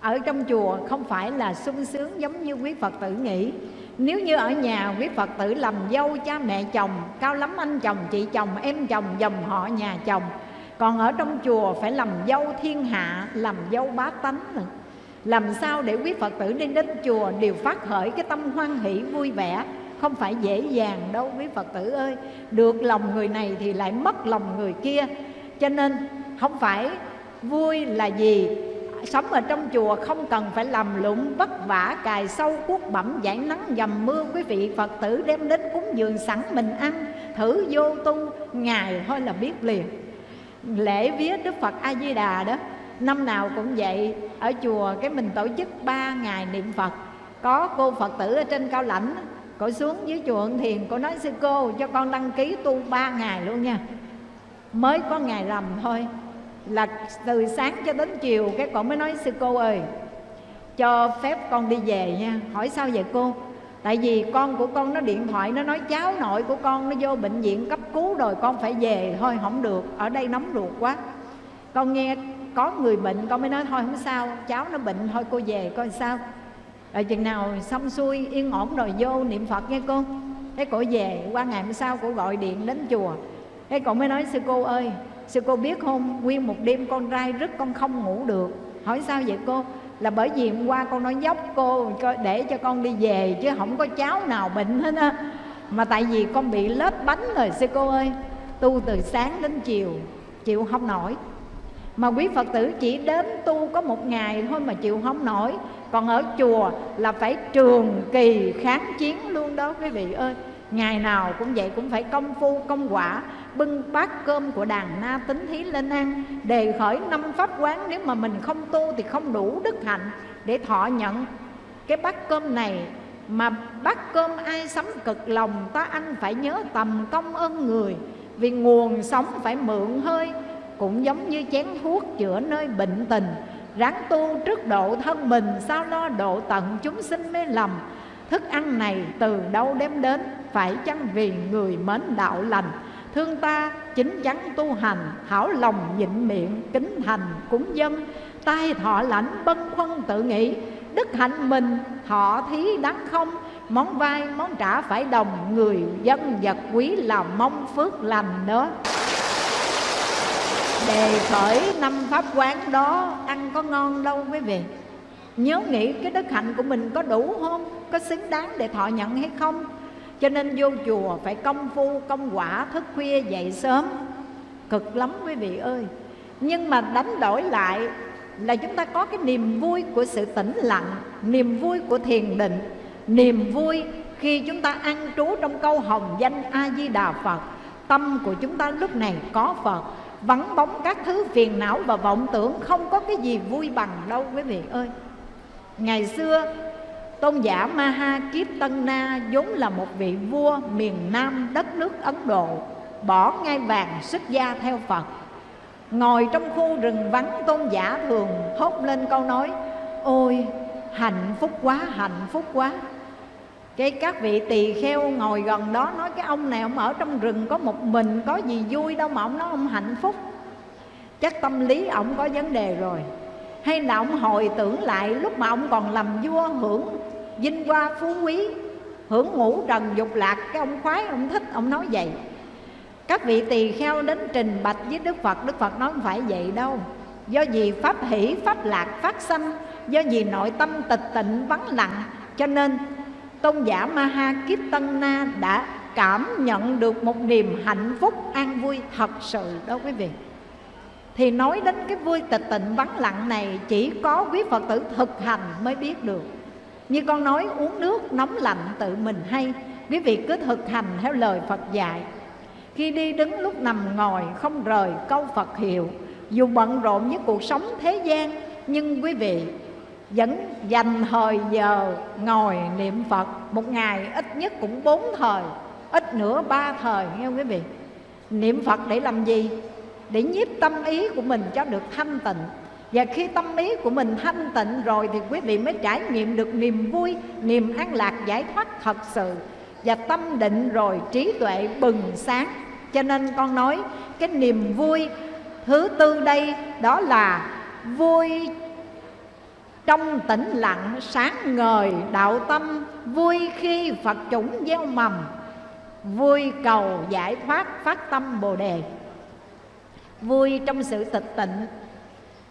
Ở trong chùa không phải là sung sướng giống như quý phật tử nghĩ. Nếu như ở nhà quý phật tử làm dâu cha mẹ chồng, cao lắm anh chồng, chị chồng, em chồng, dòng họ nhà chồng còn ở trong chùa phải làm dâu thiên hạ, làm dâu bá tánh nữa. Làm sao để quý phật tử đi đến chùa đều phát khởi cái tâm hoan hỷ vui vẻ? Không phải dễ dàng đâu, quý phật tử ơi. Được lòng người này thì lại mất lòng người kia. Cho nên không phải vui là gì? Sống ở trong chùa không cần phải làm lụng, vất vả, cài sâu cuốc bẩm giải nắng, dầm mưa. Quý vị phật tử đem đến cúng dường sẵn mình ăn, thử vô tu, ngày thôi là biết liền lễ vía đức phật a di đà đó, năm nào cũng vậy, ở chùa cái mình tổ chức ba ngày niệm phật. Có cô phật tử ở trên cao lãnh, cô xuống dưới chùa Ân Thiền, cô nói, sư cô, cho con đăng ký tu ba ngày luôn nha. Mới có ngày rằm thôi, là từ sáng cho đến chiều, cái cổ mới nói, sư cô ơi, cho phép con đi về nha. Hỏi, sao vậy cô? Tại vì con của con nó điện thoại, nó nói cháu nội của con nó vô bệnh viện cấp cứu rồi, con phải về. Thôi, không được, ở đây nóng ruột quá. Con nghe có người bệnh, con mới nói, thôi, không sao, cháu nó bệnh, thôi cô về coi sao. Rồi chừng nào xong xuôi, yên ổn rồi, vô niệm phật nghe cô. Thế cổ về, qua ngày hôm sau cổ gọi điện đến chùa. Thế cổ mới nói, sư cô ơi, sư cô biết không nguyên một đêm con trai rất, con không ngủ được. Hỏi sao vậy cô? Là bởi vì hôm qua con nói dốc cô để cho con đi về chứ không có cháu nào bệnh hết á. Mà tại vì con bị lết bánh rồi, sư cô ơi. Tu từ sáng đến chiều, chịu không nổi. Mà quý phật tử chỉ đến tu có một ngày thôi mà chịu không nổi. Còn ở chùa là phải trường kỳ kháng chiến luôn đó, quý vị ơi. Ngày nào cũng vậy, cũng phải công phu, công quả bưng bát cơm của đàn na tính thí lên ăn, đề khởi năm pháp quán nếu mà mình không tu thì không đủ đức hạnh để thọ nhận. Cái bát cơm này mà bát cơm ai sắm cực lòng, ta anh phải nhớ tầm công ơn người, vì nguồn sống phải mượn hơi, cũng giống như chén thuốc chữa nơi bệnh tình. Ráng tu trước độ thân mình, sao lo độ tận chúng sinh mê lầm. Thức ăn này từ đâu đem đến? Phải chăng vì người mến đạo lành? Thương ta, chính chắn tu hành, hảo lòng nhịn miệng, kính thành cúng dân tai thọ lãnh bân khuân tự nghĩ, đức hạnh mình, thọ thí đáng không. Món vai, món trả phải đồng, người, dân, vật, quý là mong phước lành nữa đề khởi năm pháp quán đó, ăn có ngon đâu quý vị. Nhớ nghĩ cái đức hạnh của mình có đủ không? Có xứng đáng để thọ nhận hay không? Cho nên vô chùa phải công phu, công quả, thức khuya, dậy sớm. Cực lắm quý vị ơi. Nhưng mà đánh đổi lại là chúng ta có cái niềm vui của sự tĩnh lặng, niềm vui của thiền định, niềm vui khi chúng ta ăn trú trong câu hồng danh a di đà phật. Tâm của chúng ta lúc này có phật, vắng bóng các thứ phiền não và vọng tưởng không có cái gì vui bằng đâu quý vị ơi. Ngày xưa tôn giả maha kiếp tân na vốn là một vị vua miền nam đất nước ấn độ, bỏ ngai vàng xuất gia theo phật. Ngồi trong khu rừng vắng, tôn giả thường thốt lên câu nói, ôi, hạnh phúc quá, hạnh phúc quá. Cái các vị tỳ kheo ngồi gần đó nói, cái ông này, ông ở trong rừng có một mình, có gì vui đâu mà ông nói ông hạnh phúc. Chắc tâm lý ông có vấn đề rồi hay là ông hồi tưởng lại lúc mà ông còn làm vua hưởng vinh hoa phú quý, hưởng ngũ trần dục lạc, cái ông khoái, ông thích, ông nói vậy. Các vị tỳ kheo đến trình bạch với đức phật đức phật nói không phải vậy đâu. Do vì pháp hỷ, pháp lạc phát sanh, do vì nội tâm tịch tịnh, vắng lặng, cho nên tôn giả ma ha kiếp tân na đã cảm nhận được một niềm hạnh phúc an vui thật sự đó quý vị thì nói đến cái vui tịch tịnh vắng lặng này, chỉ có quý phật tử thực hành mới biết được. Như con nói, uống nước nóng lạnh tự mình hay. Quý vị cứ thực hành theo lời phật dạy. Khi đi đứng lúc nằm ngồi, không rời câu phật hiệu. Dù bận rộn với cuộc sống thế gian, nhưng quý vị vẫn dành thời giờ ngồi niệm Phật. Một ngày ít nhất cũng bốn thời, Ít nữa ba thời, nghe quý vị? Niệm Phật để làm gì? Để nhiếp tâm ý của mình cho được thanh tịnh. Và khi tâm ý của mình thanh tịnh rồi Thì quý vị mới trải nghiệm được niềm vui, Niềm an lạc giải thoát thật sự. Và tâm định rồi trí tuệ bừng sáng. Cho nên con nói, cái niềm vui thứ tư đây Đó là vui trong tĩnh lặng sáng ngời đạo tâm, vui khi phật chủng gieo mầm, vui cầu giải thoát phát tâm bồ đề vui trong sự tịch tịnh.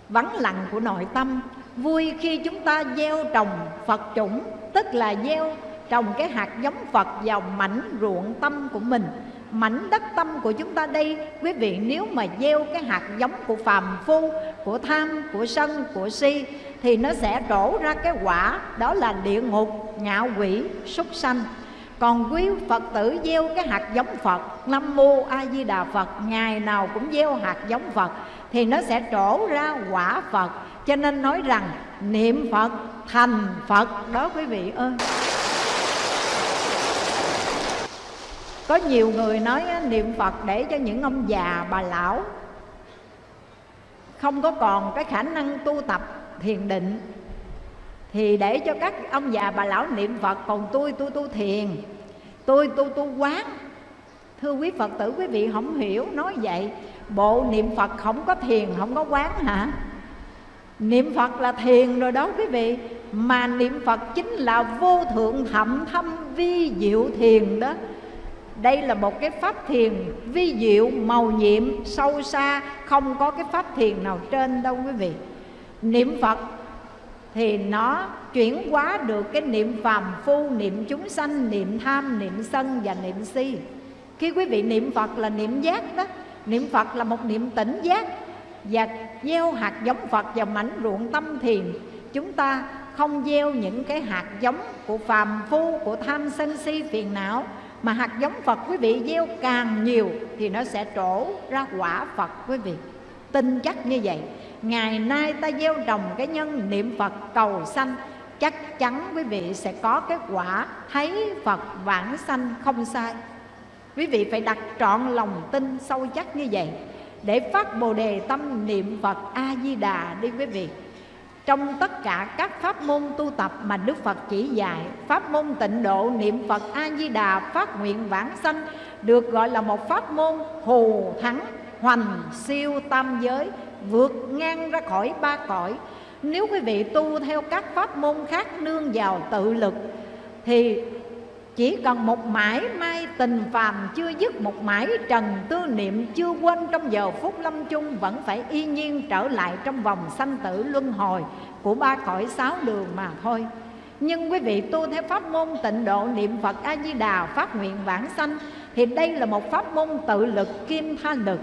Vắng lặng của nội tâm, vui khi chúng ta gieo trồng phật chủng, tức là gieo trồng cái hạt giống phật vào mảnh ruộng tâm của mình, mảnh đất tâm của chúng ta đây. Quý vị, nếu mà gieo cái hạt giống của phàm phu, của tham, của sân, của si, thì nó sẽ trổ ra cái quả, đó là địa ngục, ngạ quỷ, súc sanh còn quý Phật tử gieo cái hạt giống Phật, Nam Mô A Di Đà Phật, Ngày nào cũng gieo hạt giống Phật, Thì nó sẽ trổ ra quả Phật. Cho nên nói rằng, niệm Phật thành Phật Đó quý vị ơi. Có nhiều người nói niệm phật để cho những ông già, bà lão không có còn cái khả năng tu tập thiền định thì để cho các ông già bà lão niệm phật, còn tôi tôi tu thiền. Tôi tu tu quán. Thưa quý phật tử, quý vị không hiểu, nói vậy, bộ niệm phật không có thiền, không có quán hả? Niệm phật là thiền rồi đó quý vị, mà niệm phật chính là vô thượng thậm thâm vi diệu thiền đó. Đây là một cái pháp thiền vi diệu màu nhiệm, sâu xa, không có cái pháp thiền nào trên đâu quý vị. Niệm phật thì nó chuyển hóa được cái niệm phàm phu, niệm chúng sanh, niệm tham, niệm sân và niệm si. Khi quý vị niệm phật là niệm giác đó. Niệm phật là một niệm tỉnh giác. Và gieo hạt giống phật vào mảnh ruộng tâm thiền, chúng ta không gieo những cái hạt giống của phàm phu, của tham sân si phiền não. Mà hạt giống Phật quý vị gieo càng nhiều thì nó sẽ trổ ra quả Phật quý vị. Tin chắc như vậy ngày nay ta gieo trồng cái nhân niệm Phật cầu sanh, chắc chắn quý vị sẽ có cái quả thấy Phật vãng sanh không sai. Quý vị phải đặt trọn lòng tin sâu chắc như vậy để phát bồ đề tâm niệm Phật A Di Đà đi quý vị. Trong tất cả các pháp môn tu tập mà Đức Phật chỉ dạy, Pháp môn tịnh độ niệm Phật A-di-đà phát nguyện vãng sanh Được gọi là một pháp môn hù thắng, hoành siêu tam giới Vượt ngang ra khỏi ba cõi. Nếu quý vị tu theo các pháp môn khác nương vào tự lực, Thì chỉ cần một mãi mai tình phàm chưa dứt, Một mãi trần tư niệm chưa quên, Trong giờ phút lâm chung vẫn phải y nhiên trở lại Trong vòng sanh tử luân hồi Của ba cõi sáu đường mà thôi. Nhưng quý vị tu theo pháp môn tịnh độ niệm Phật A-di-đà Phát nguyện vãng sanh, Thì đây là một pháp môn tự lực kim tha lực.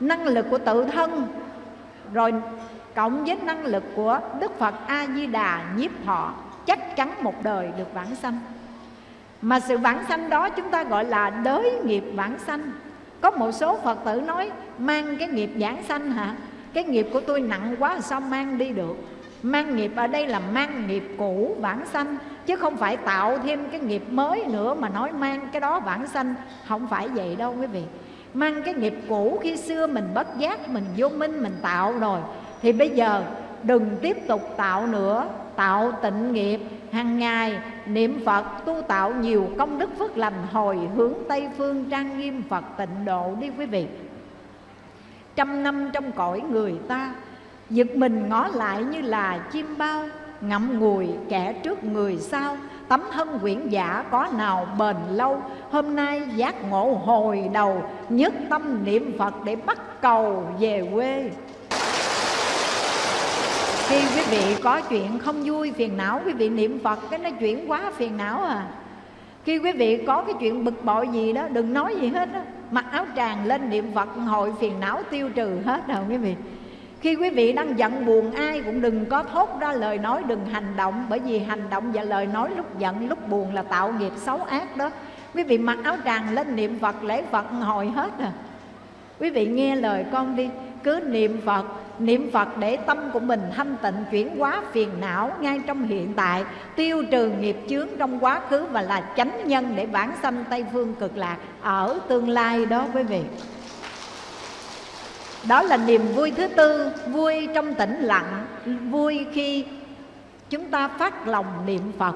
Năng lực của tự thân rồi cộng với năng lực của Đức Phật A-di-đà nhiếp thọ Chắc chắn một đời được vãng sanh. Mà sự vãng sanh đó chúng ta gọi là đới nghiệp vãng sanh. Có một số phật tử nói, mang cái nghiệp vãng sanh hả? Cái nghiệp của tôi nặng quá, sao mang đi được? Mang nghiệp ở đây là mang nghiệp cũ vãng sanh, chứ không phải tạo thêm cái nghiệp mới nữa mà nói mang cái đó vãng sanh. Không phải vậy đâu quý vị mang cái nghiệp cũ khi xưa mình bất giác, mình vô minh, mình tạo rồi. Thì bây giờ, đừng tiếp tục tạo nữa. Tạo tịnh nghiệp. Hàng ngày, niệm Phật tu tạo nhiều công đức phước lành hồi hướng Tây Phương trang nghiêm Phật tịnh độ đi quý vị. Trăm năm trong cõi người ta, Giật mình ngó lại như là chim bao, Ngậm ngùi kẻ trước người sau. Tấm thân quyển giả có nào bền lâu? Hôm nay giác ngộ hồi đầu Nhất tâm niệm Phật để bắt cầu về quê. Khi quý vị có chuyện không vui, phiền não, quý vị niệm phật, cái nó chuyển quá phiền não à. Khi quý vị có cái chuyện bực bội gì đó, đừng nói gì hết đó mặc áo tràng lên niệm phật hội phiền não tiêu trừ hết rồi quý vị khi quý vị đang giận buồn, ai cũng đừng có thốt ra lời nói đừng hành động, bởi vì hành động và lời nói lúc giận, lúc buồn là tạo nghiệp xấu ác đó. Quý vị mặc áo tràng lên niệm phật, lễ phật hồi hết à. Quý vị nghe lời con đi, cứ niệm phật niệm Phật để tâm của mình thanh tịnh, chuyển hóa phiền não ngay trong hiện tại, tiêu trừ nghiệp chướng trong quá khứ và là chánh nhân để vãng sanh Tây phương cực lạc ở tương lai đó quý vị đó là niềm vui thứ tư, vui trong tĩnh lặng, vui khi chúng ta phát lòng niệm Phật,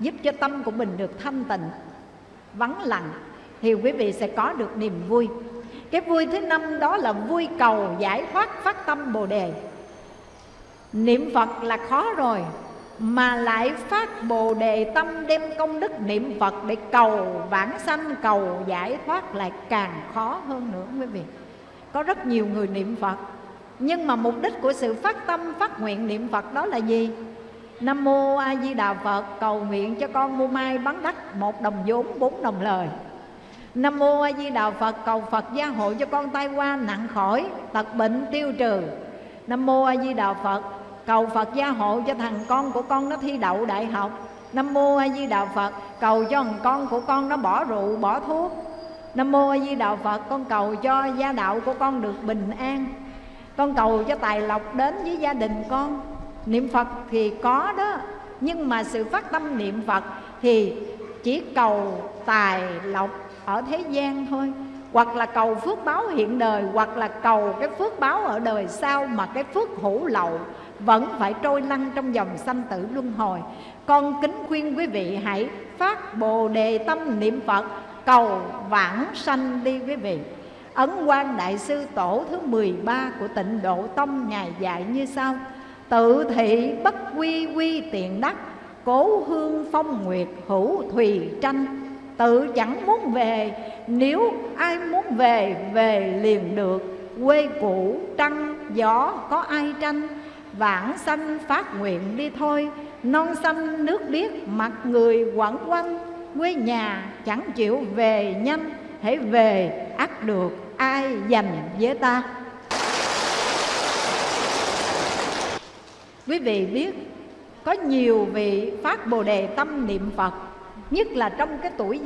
giúp cho tâm của mình được thanh tịnh, vắng lặng. Thì quý vị sẽ có được niềm vui. Cái vui thứ năm đó là vui cầu giải thoát phát tâm bồ đề. Niệm phật là khó rồi, mà lại phát bồ đề tâm đem công đức niệm phật để cầu vãng sanh, cầu giải thoát lại càng khó hơn nữa, quý vị có rất nhiều người niệm phật. Nhưng mà mục đích của sự phát tâm, phát nguyện niệm phật đó là gì? Nam mô a di đà phật, cầu nguyện cho con mua mai bán đắt một đồng vốn, bốn đồng lời. Nam Mô A Di Đà Phật, cầu Phật gia hộ cho con tai qua nặng khỏi, Tật bệnh, tiêu trừ. Nam Mô A Di Đà Phật, cầu Phật gia hộ cho thằng con của con nó thi đậu đại học. Nam Mô A Di Đà Phật, cầu cho thằng con của con nó bỏ rượu, bỏ thuốc. Nam Mô A Di Đà Phật, con cầu cho gia đạo của con được bình an. Con cầu cho tài lộc đến với gia đình con. Niệm Phật thì có đó, Nhưng mà sự phát tâm niệm Phật thì chỉ cầu tài lộc ở thế gian thôi. Hoặc là cầu phước báo hiện đời, hoặc là cầu cái phước báo ở đời sau mà cái phước hữu lậu vẫn phải trôi lăn trong dòng sanh tử luân hồi. Con kính khuyên quý vị hãy phát bồ đề tâm niệm phật cầu vãng sanh đi quý vị. Ấn quan đại sư tổ thứ 13 của tịnh độ tông ngài dạy như sau. Tự thị bất quy quy tiện đắc, cố hương phong nguyệt hữu thùy tranh. Tự chẳng muốn về, nếu ai muốn về về liền được. Quê cũ, trăng, gió, có ai tranh? Vãng sanh phát nguyện đi thôi, non xanh nước biếc mặt người quẩn quanh quê nhà chẳng chịu về nhanh hãy về ắt được, ai dành với ta? Quý vị biết, có nhiều vị phát bồ đề tâm niệm phật, nhất là trong cái tuổi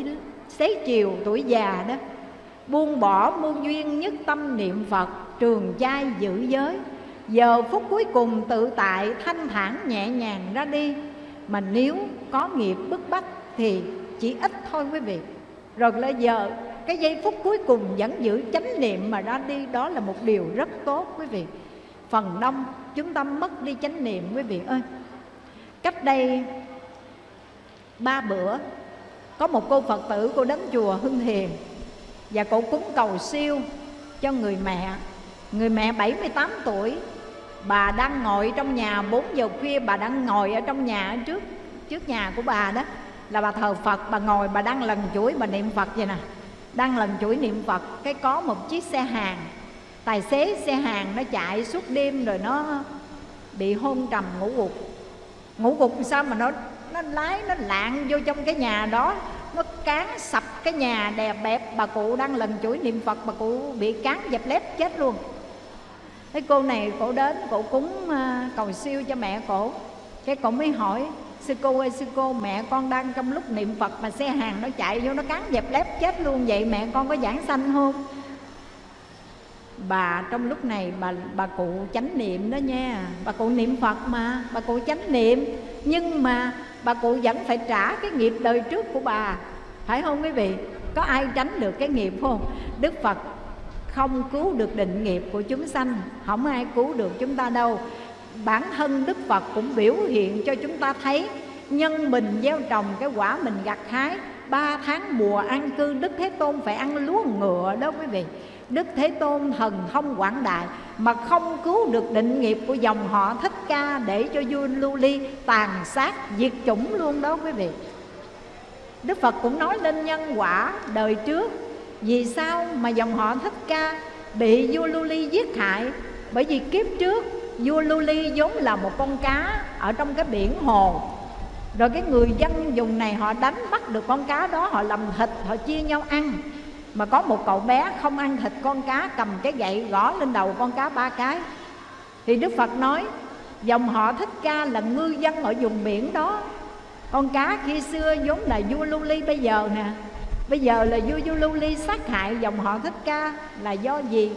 xế chiều, tuổi già đó, buông bỏ mưu duyên nhất tâm niệm phật, trường trai giữ giới. Giờ phút cuối cùng tự tại thanh thản nhẹ nhàng ra đi, mà nếu có nghiệp bức bách thì chỉ ít thôi quý vị. Rồi là giờ, cái giây phút cuối cùng vẫn giữ chánh niệm mà ra đi, đó là một điều rất tốt quý vị. Phần đông, chúng ta mất đi chánh niệm quý vị ơi. Cách đây ba bữa, có một cô phật tử, cô đến chùa hưng hiền, và cô cúng cầu siêu cho người mẹ. Người mẹ 78 tuổi, bà đang ngồi trong nhà 4 giờ khuya bà đang ngồi ở trong nhà trước trước nhà của bà đó là bà thờ Phật, bà ngồi, bà đang lần chuỗi, bà niệm Phật vậy nè. Đang lần chuỗi niệm Phật, cái có một chiếc xe hàng. Tài xế xe hàng nó chạy suốt đêm rồi nó bị hôn trầm ngủ gục. Ngủ gục sao mà nó nó lái, nó lạng vô trong cái nhà đó. Nó cán sập cái nhà đè bẹp. Bà cụ đang lần chuỗi niệm phật, bà cụ bị cán dẹp lép chết luôn. Cái cô này cổ đến, cổ cúng à, cầu siêu cho mẹ cổ. Cái cổ mới hỏi sư cô ơi, sư cô, mẹ con đang trong lúc niệm phật mà xe hàng nó chạy vô nó cán dẹp lép chết luôn vậy, mẹ con có giảng sanh không? Bà trong lúc này bà bà cụ chánh niệm đó nha. Bà cụ niệm phật mà, bà cụ chánh niệm. Nhưng mà bà cụ vẫn phải trả cái nghiệp đời trước của bà. Phải không quý vị? Có ai tránh được cái nghiệp không? Đức phật không cứu được định nghiệp của chúng sanh. Không ai cứu được chúng ta đâu bản thân đức phật cũng biểu hiện cho chúng ta thấy nhân mình gieo trồng cái quả mình gặt hái, ba tháng mùa an cư, đức thế tôn phải ăn lúa ngựa đó quý vị. Đức Thế Tôn thần thông quảng đại Mà không cứu được định nghiệp của dòng họ Thích Ca Để cho vua Lưu Ly tàn sát, diệt chủng luôn đó quý vị. Đức Phật cũng nói lên nhân quả đời trước, Vì sao mà dòng họ Thích Ca bị vua Lưu Ly giết hại? Bởi vì kiếp trước vua Lưu Ly vốn là một con cá ở trong cái biển hồ. Rồi cái người dân dùng này họ đánh bắt được con cá đó Họ làm thịt, họ chia nhau ăn. Mà có một cậu bé không ăn thịt con cá cầm cái gậy gõ lên đầu con cá ba cái. Thì đức phật nói dòng họ thích ca là ngư dân ở vùng biển đó. Con cá khi xưa vốn là vua lưu ly bây giờ nè bây giờ là vua vua lưu ly sát hại dòng họ thích ca là do gì?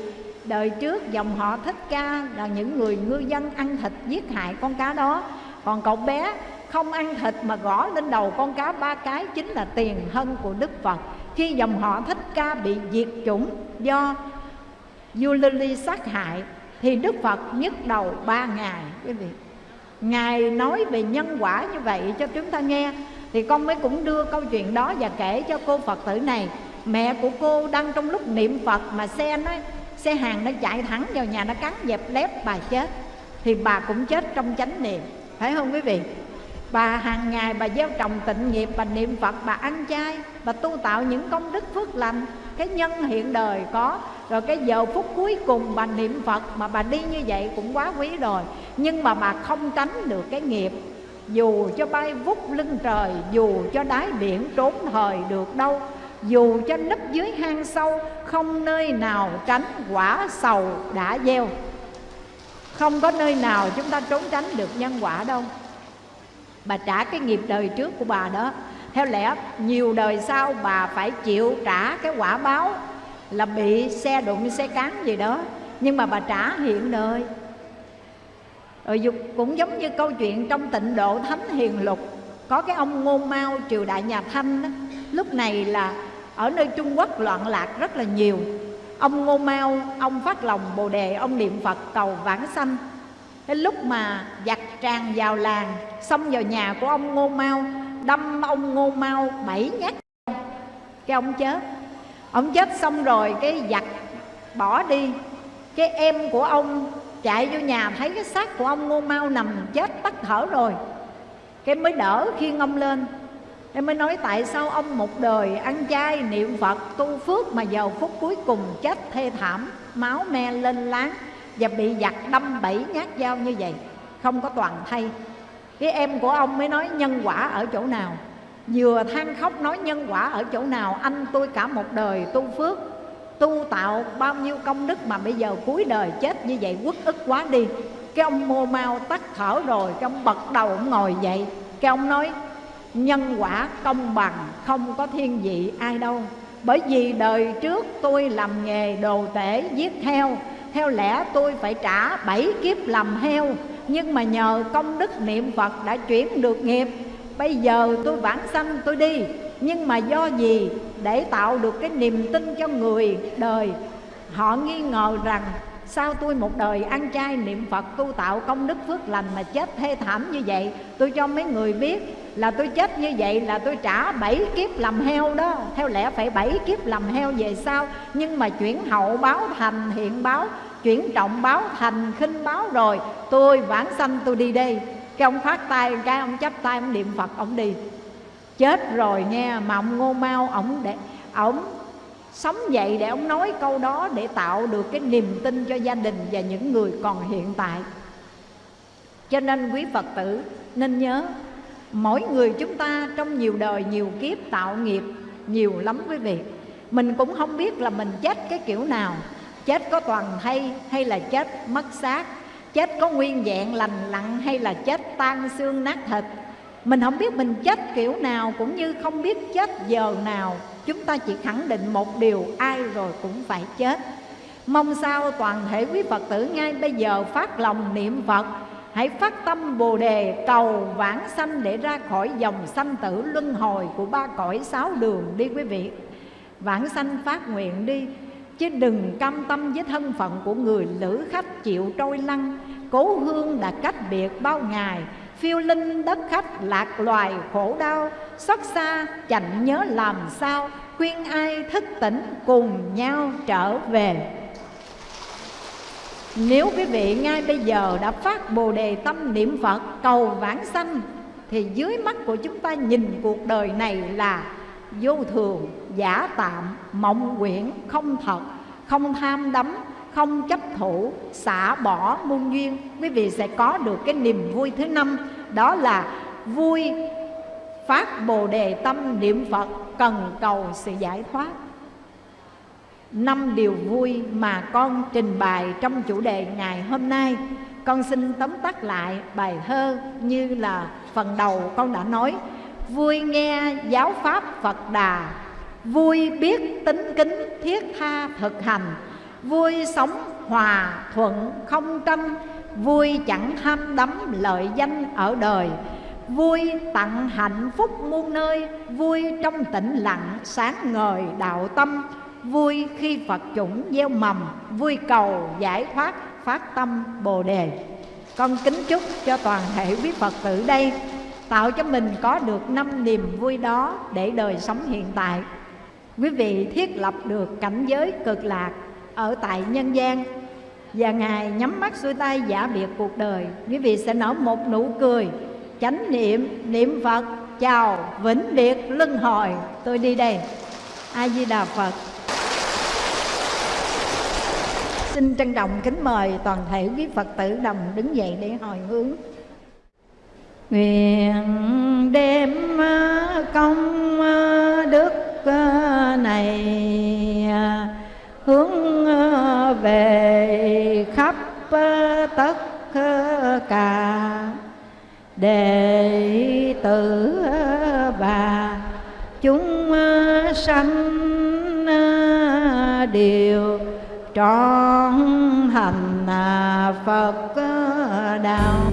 Đời trước dòng họ thích ca là những người ngư dân ăn thịt giết hại con cá đó. Còn cậu bé không ăn thịt mà gõ lên đầu con cá ba cái chính là tiền thân của đức phật. Khi dòng họ thích ca bị diệt chủng do Yulili sát hại, thì Đức Phật nhức đầu ba ngày. Quý vị, Ngài nói về nhân quả như vậy cho chúng ta nghe, Thì con mới cũng đưa câu chuyện đó và kể cho cô Phật tử này. Mẹ của cô đang trong lúc niệm Phật mà xe nó xe hàng nó chạy thẳng vào nhà nó cắn dẹp lép bà chết. Thì bà cũng chết trong chánh niệm. Phải không quý vị? Bà hàng ngày bà gieo trồng tịnh nghiệp Bà niệm Phật, bà ăn chay Bà tu tạo những công đức phước lành. Cái nhân hiện đời có Rồi cái giờ phút cuối cùng bà niệm Phật Mà bà đi như vậy cũng quá quý rồi. Nhưng mà bà không tránh được cái nghiệp. Dù cho bay vút lưng trời Dù cho đáy biển trốn thời được đâu dù cho nấp dưới hang sâu Không nơi nào tránh quả sầu đã gieo. Không có nơi nào chúng ta trốn tránh được nhân quả đâu. Bà trả cái nghiệp đời trước của bà đó. Theo lẽ nhiều đời sau bà phải chịu trả cái quả báo là bị xe đụng xe cán gì đó. Nhưng mà bà trả hiện đời. Ờ, Rồi cũng giống như câu chuyện trong tịnh độ thánh hiền lục. Có cái ông ngô mao triều đại nhà thanh đó, lúc này là ở nơi trung quốc loạn lạc rất là nhiều. Ông ngô mao, ông phát lòng bồ đề, ông niệm phật cầu vãng sanh. Đến lúc mà giặc tràn vào làng, Xông vào nhà của ông Ngô Mau Đâm ông Ngô Mau bảy nhát Cái ông chết. Ông chết xong rồi, cái giặc bỏ đi. Cái em của ông chạy vô nhà, thấy cái xác của ông Ngô Mau nằm chết tắt thở rồi. Cái mới đỡ khiêng ông lên. Em mới nói tại sao ông một đời ăn chay niệm Phật, tu phước Mà giờ phút cuối cùng chết thê thảm, Máu me lên láng và bị giặc đâm bảy nhát dao như vậy. Không có toàn thay. Cái em của ông mới nói nhân quả ở chỗ nào? Vừa than khóc nói nhân quả ở chỗ nào? Anh tôi cả một đời tu phước, tu tạo bao nhiêu công đức mà bây giờ cuối đời chết như vậy quất ức quá đi. Cái ông mô mau tắt thở rồi, cái ông bật đầu ông ngồi dậy. Cái ông nói nhân quả công bằng không có thiên vị ai đâu. Bởi vì đời trước tôi làm nghề đồ tể giết heo theo lẽ tôi phải trả bảy kiếp làm heo. Nhưng mà nhờ công đức niệm phật đã chuyển được nghiệp. Bây giờ tôi vãng sanh, tôi đi. Nhưng mà do gì? Để tạo được cái niềm tin cho người đời. Họ nghi ngờ rằng Sao tôi một đời ăn chay niệm Phật tu tạo công đức phước lành mà chết thê thảm như vậy? Tôi cho mấy người biết là tôi chết như vậy là tôi trả bảy kiếp làm heo đó. Theo lẽ phải bảy kiếp làm heo về sau. Nhưng mà chuyển hậu báo thành hiện báo, Chuyển trọng báo thành khinh báo rồi, Tôi vãng sanh tôi đi đây. Cái ông phát tay, cái ông chấp tay, ông niệm Phật, ông đi. Chết rồi nghe mà ông ngô mau, ông để, ông sống dậy để ông nói câu đó để tạo được cái niềm tin cho gia đình và những người còn hiện tại. Cho nên quý phật tử, nên nhớ, mỗi người chúng ta trong nhiều đời, nhiều kiếp, tạo nghiệp nhiều lắm quý vị. Mình cũng không biết là mình chết cái kiểu nào. Chết có toàn thay hay là chết mất xác. Chết có nguyên vẹn lành lặn hay là chết tan xương nát thịt. Mình không biết mình chết kiểu nào cũng như không biết chết giờ nào chúng ta chỉ khẳng định một điều, ai rồi cũng phải chết. Mong sao toàn thể quý phật tử ngay bây giờ phát lòng niệm phật. Hãy phát tâm bồ đề, cầu vãng sanh để ra khỏi dòng sanh tử luân hồi của ba cõi sáu đường đi quý vị. Vãng sanh phát nguyện đi, chứ đừng cam tâm với thân phận của người lữ khách chịu trôi lăn. Cố hương đã cách biệt bao ngày phiêu linh đất khách lạc loài khổ đau xót xa chạnh nhớ làm sao khuyên ai thức tỉnh cùng nhau trở về. Nếu quý vị ngay bây giờ đã phát bồ đề tâm niệm Phật cầu vãng sanh Thì dưới mắt của chúng ta nhìn cuộc đời này là vô thường, giả tạm, mộng quyển, không thật, không tham đắm, không chấp thủ, xả bỏ muôn duyên. Quý vị sẽ có được cái niềm vui thứ năm Đó là vui phát bồ đề tâm niệm Phật cần cầu sự giải thoát. Năm điều vui mà con trình bày trong chủ đề ngày hôm nay. Con xin tóm tắt lại bài thơ như là phần đầu con đã nói. Vui nghe giáo pháp phật đà vui biết tính kính thiết tha thực hành vui sống hòa thuận không tranh, vui chẳng ham đắm lợi danh ở đời. Vui tặng hạnh phúc muôn nơi, Vui trong tĩnh lặng sáng ngời đạo tâm. Vui khi Phật chủng gieo mầm, Vui cầu giải thoát phát tâm Bồ Đề. Con kính chúc cho toàn thể quý Phật tử đây, Tạo cho mình có được năm niềm vui đó Để đời sống hiện tại. Quý vị thiết lập được cảnh giới cực lạc ở tại nhân gian. Và Ngài nhắm mắt xuôi tay giả biệt cuộc đời. Quý vị sẽ nở một nụ cười, chánh niệm niệm phật, chào, vĩnh biệt, luân hồi. Tôi đi đây. A di đà phật. Xin trân trọng kính mời toàn thể quý phật tử đồng đứng dậy để hồi hướng. Nguyện đem công đức này hướng ờ, về khắp ờ, tất ờ, cả. Đệ tử bà, chúng sanh đều trọn hành Phật đạo.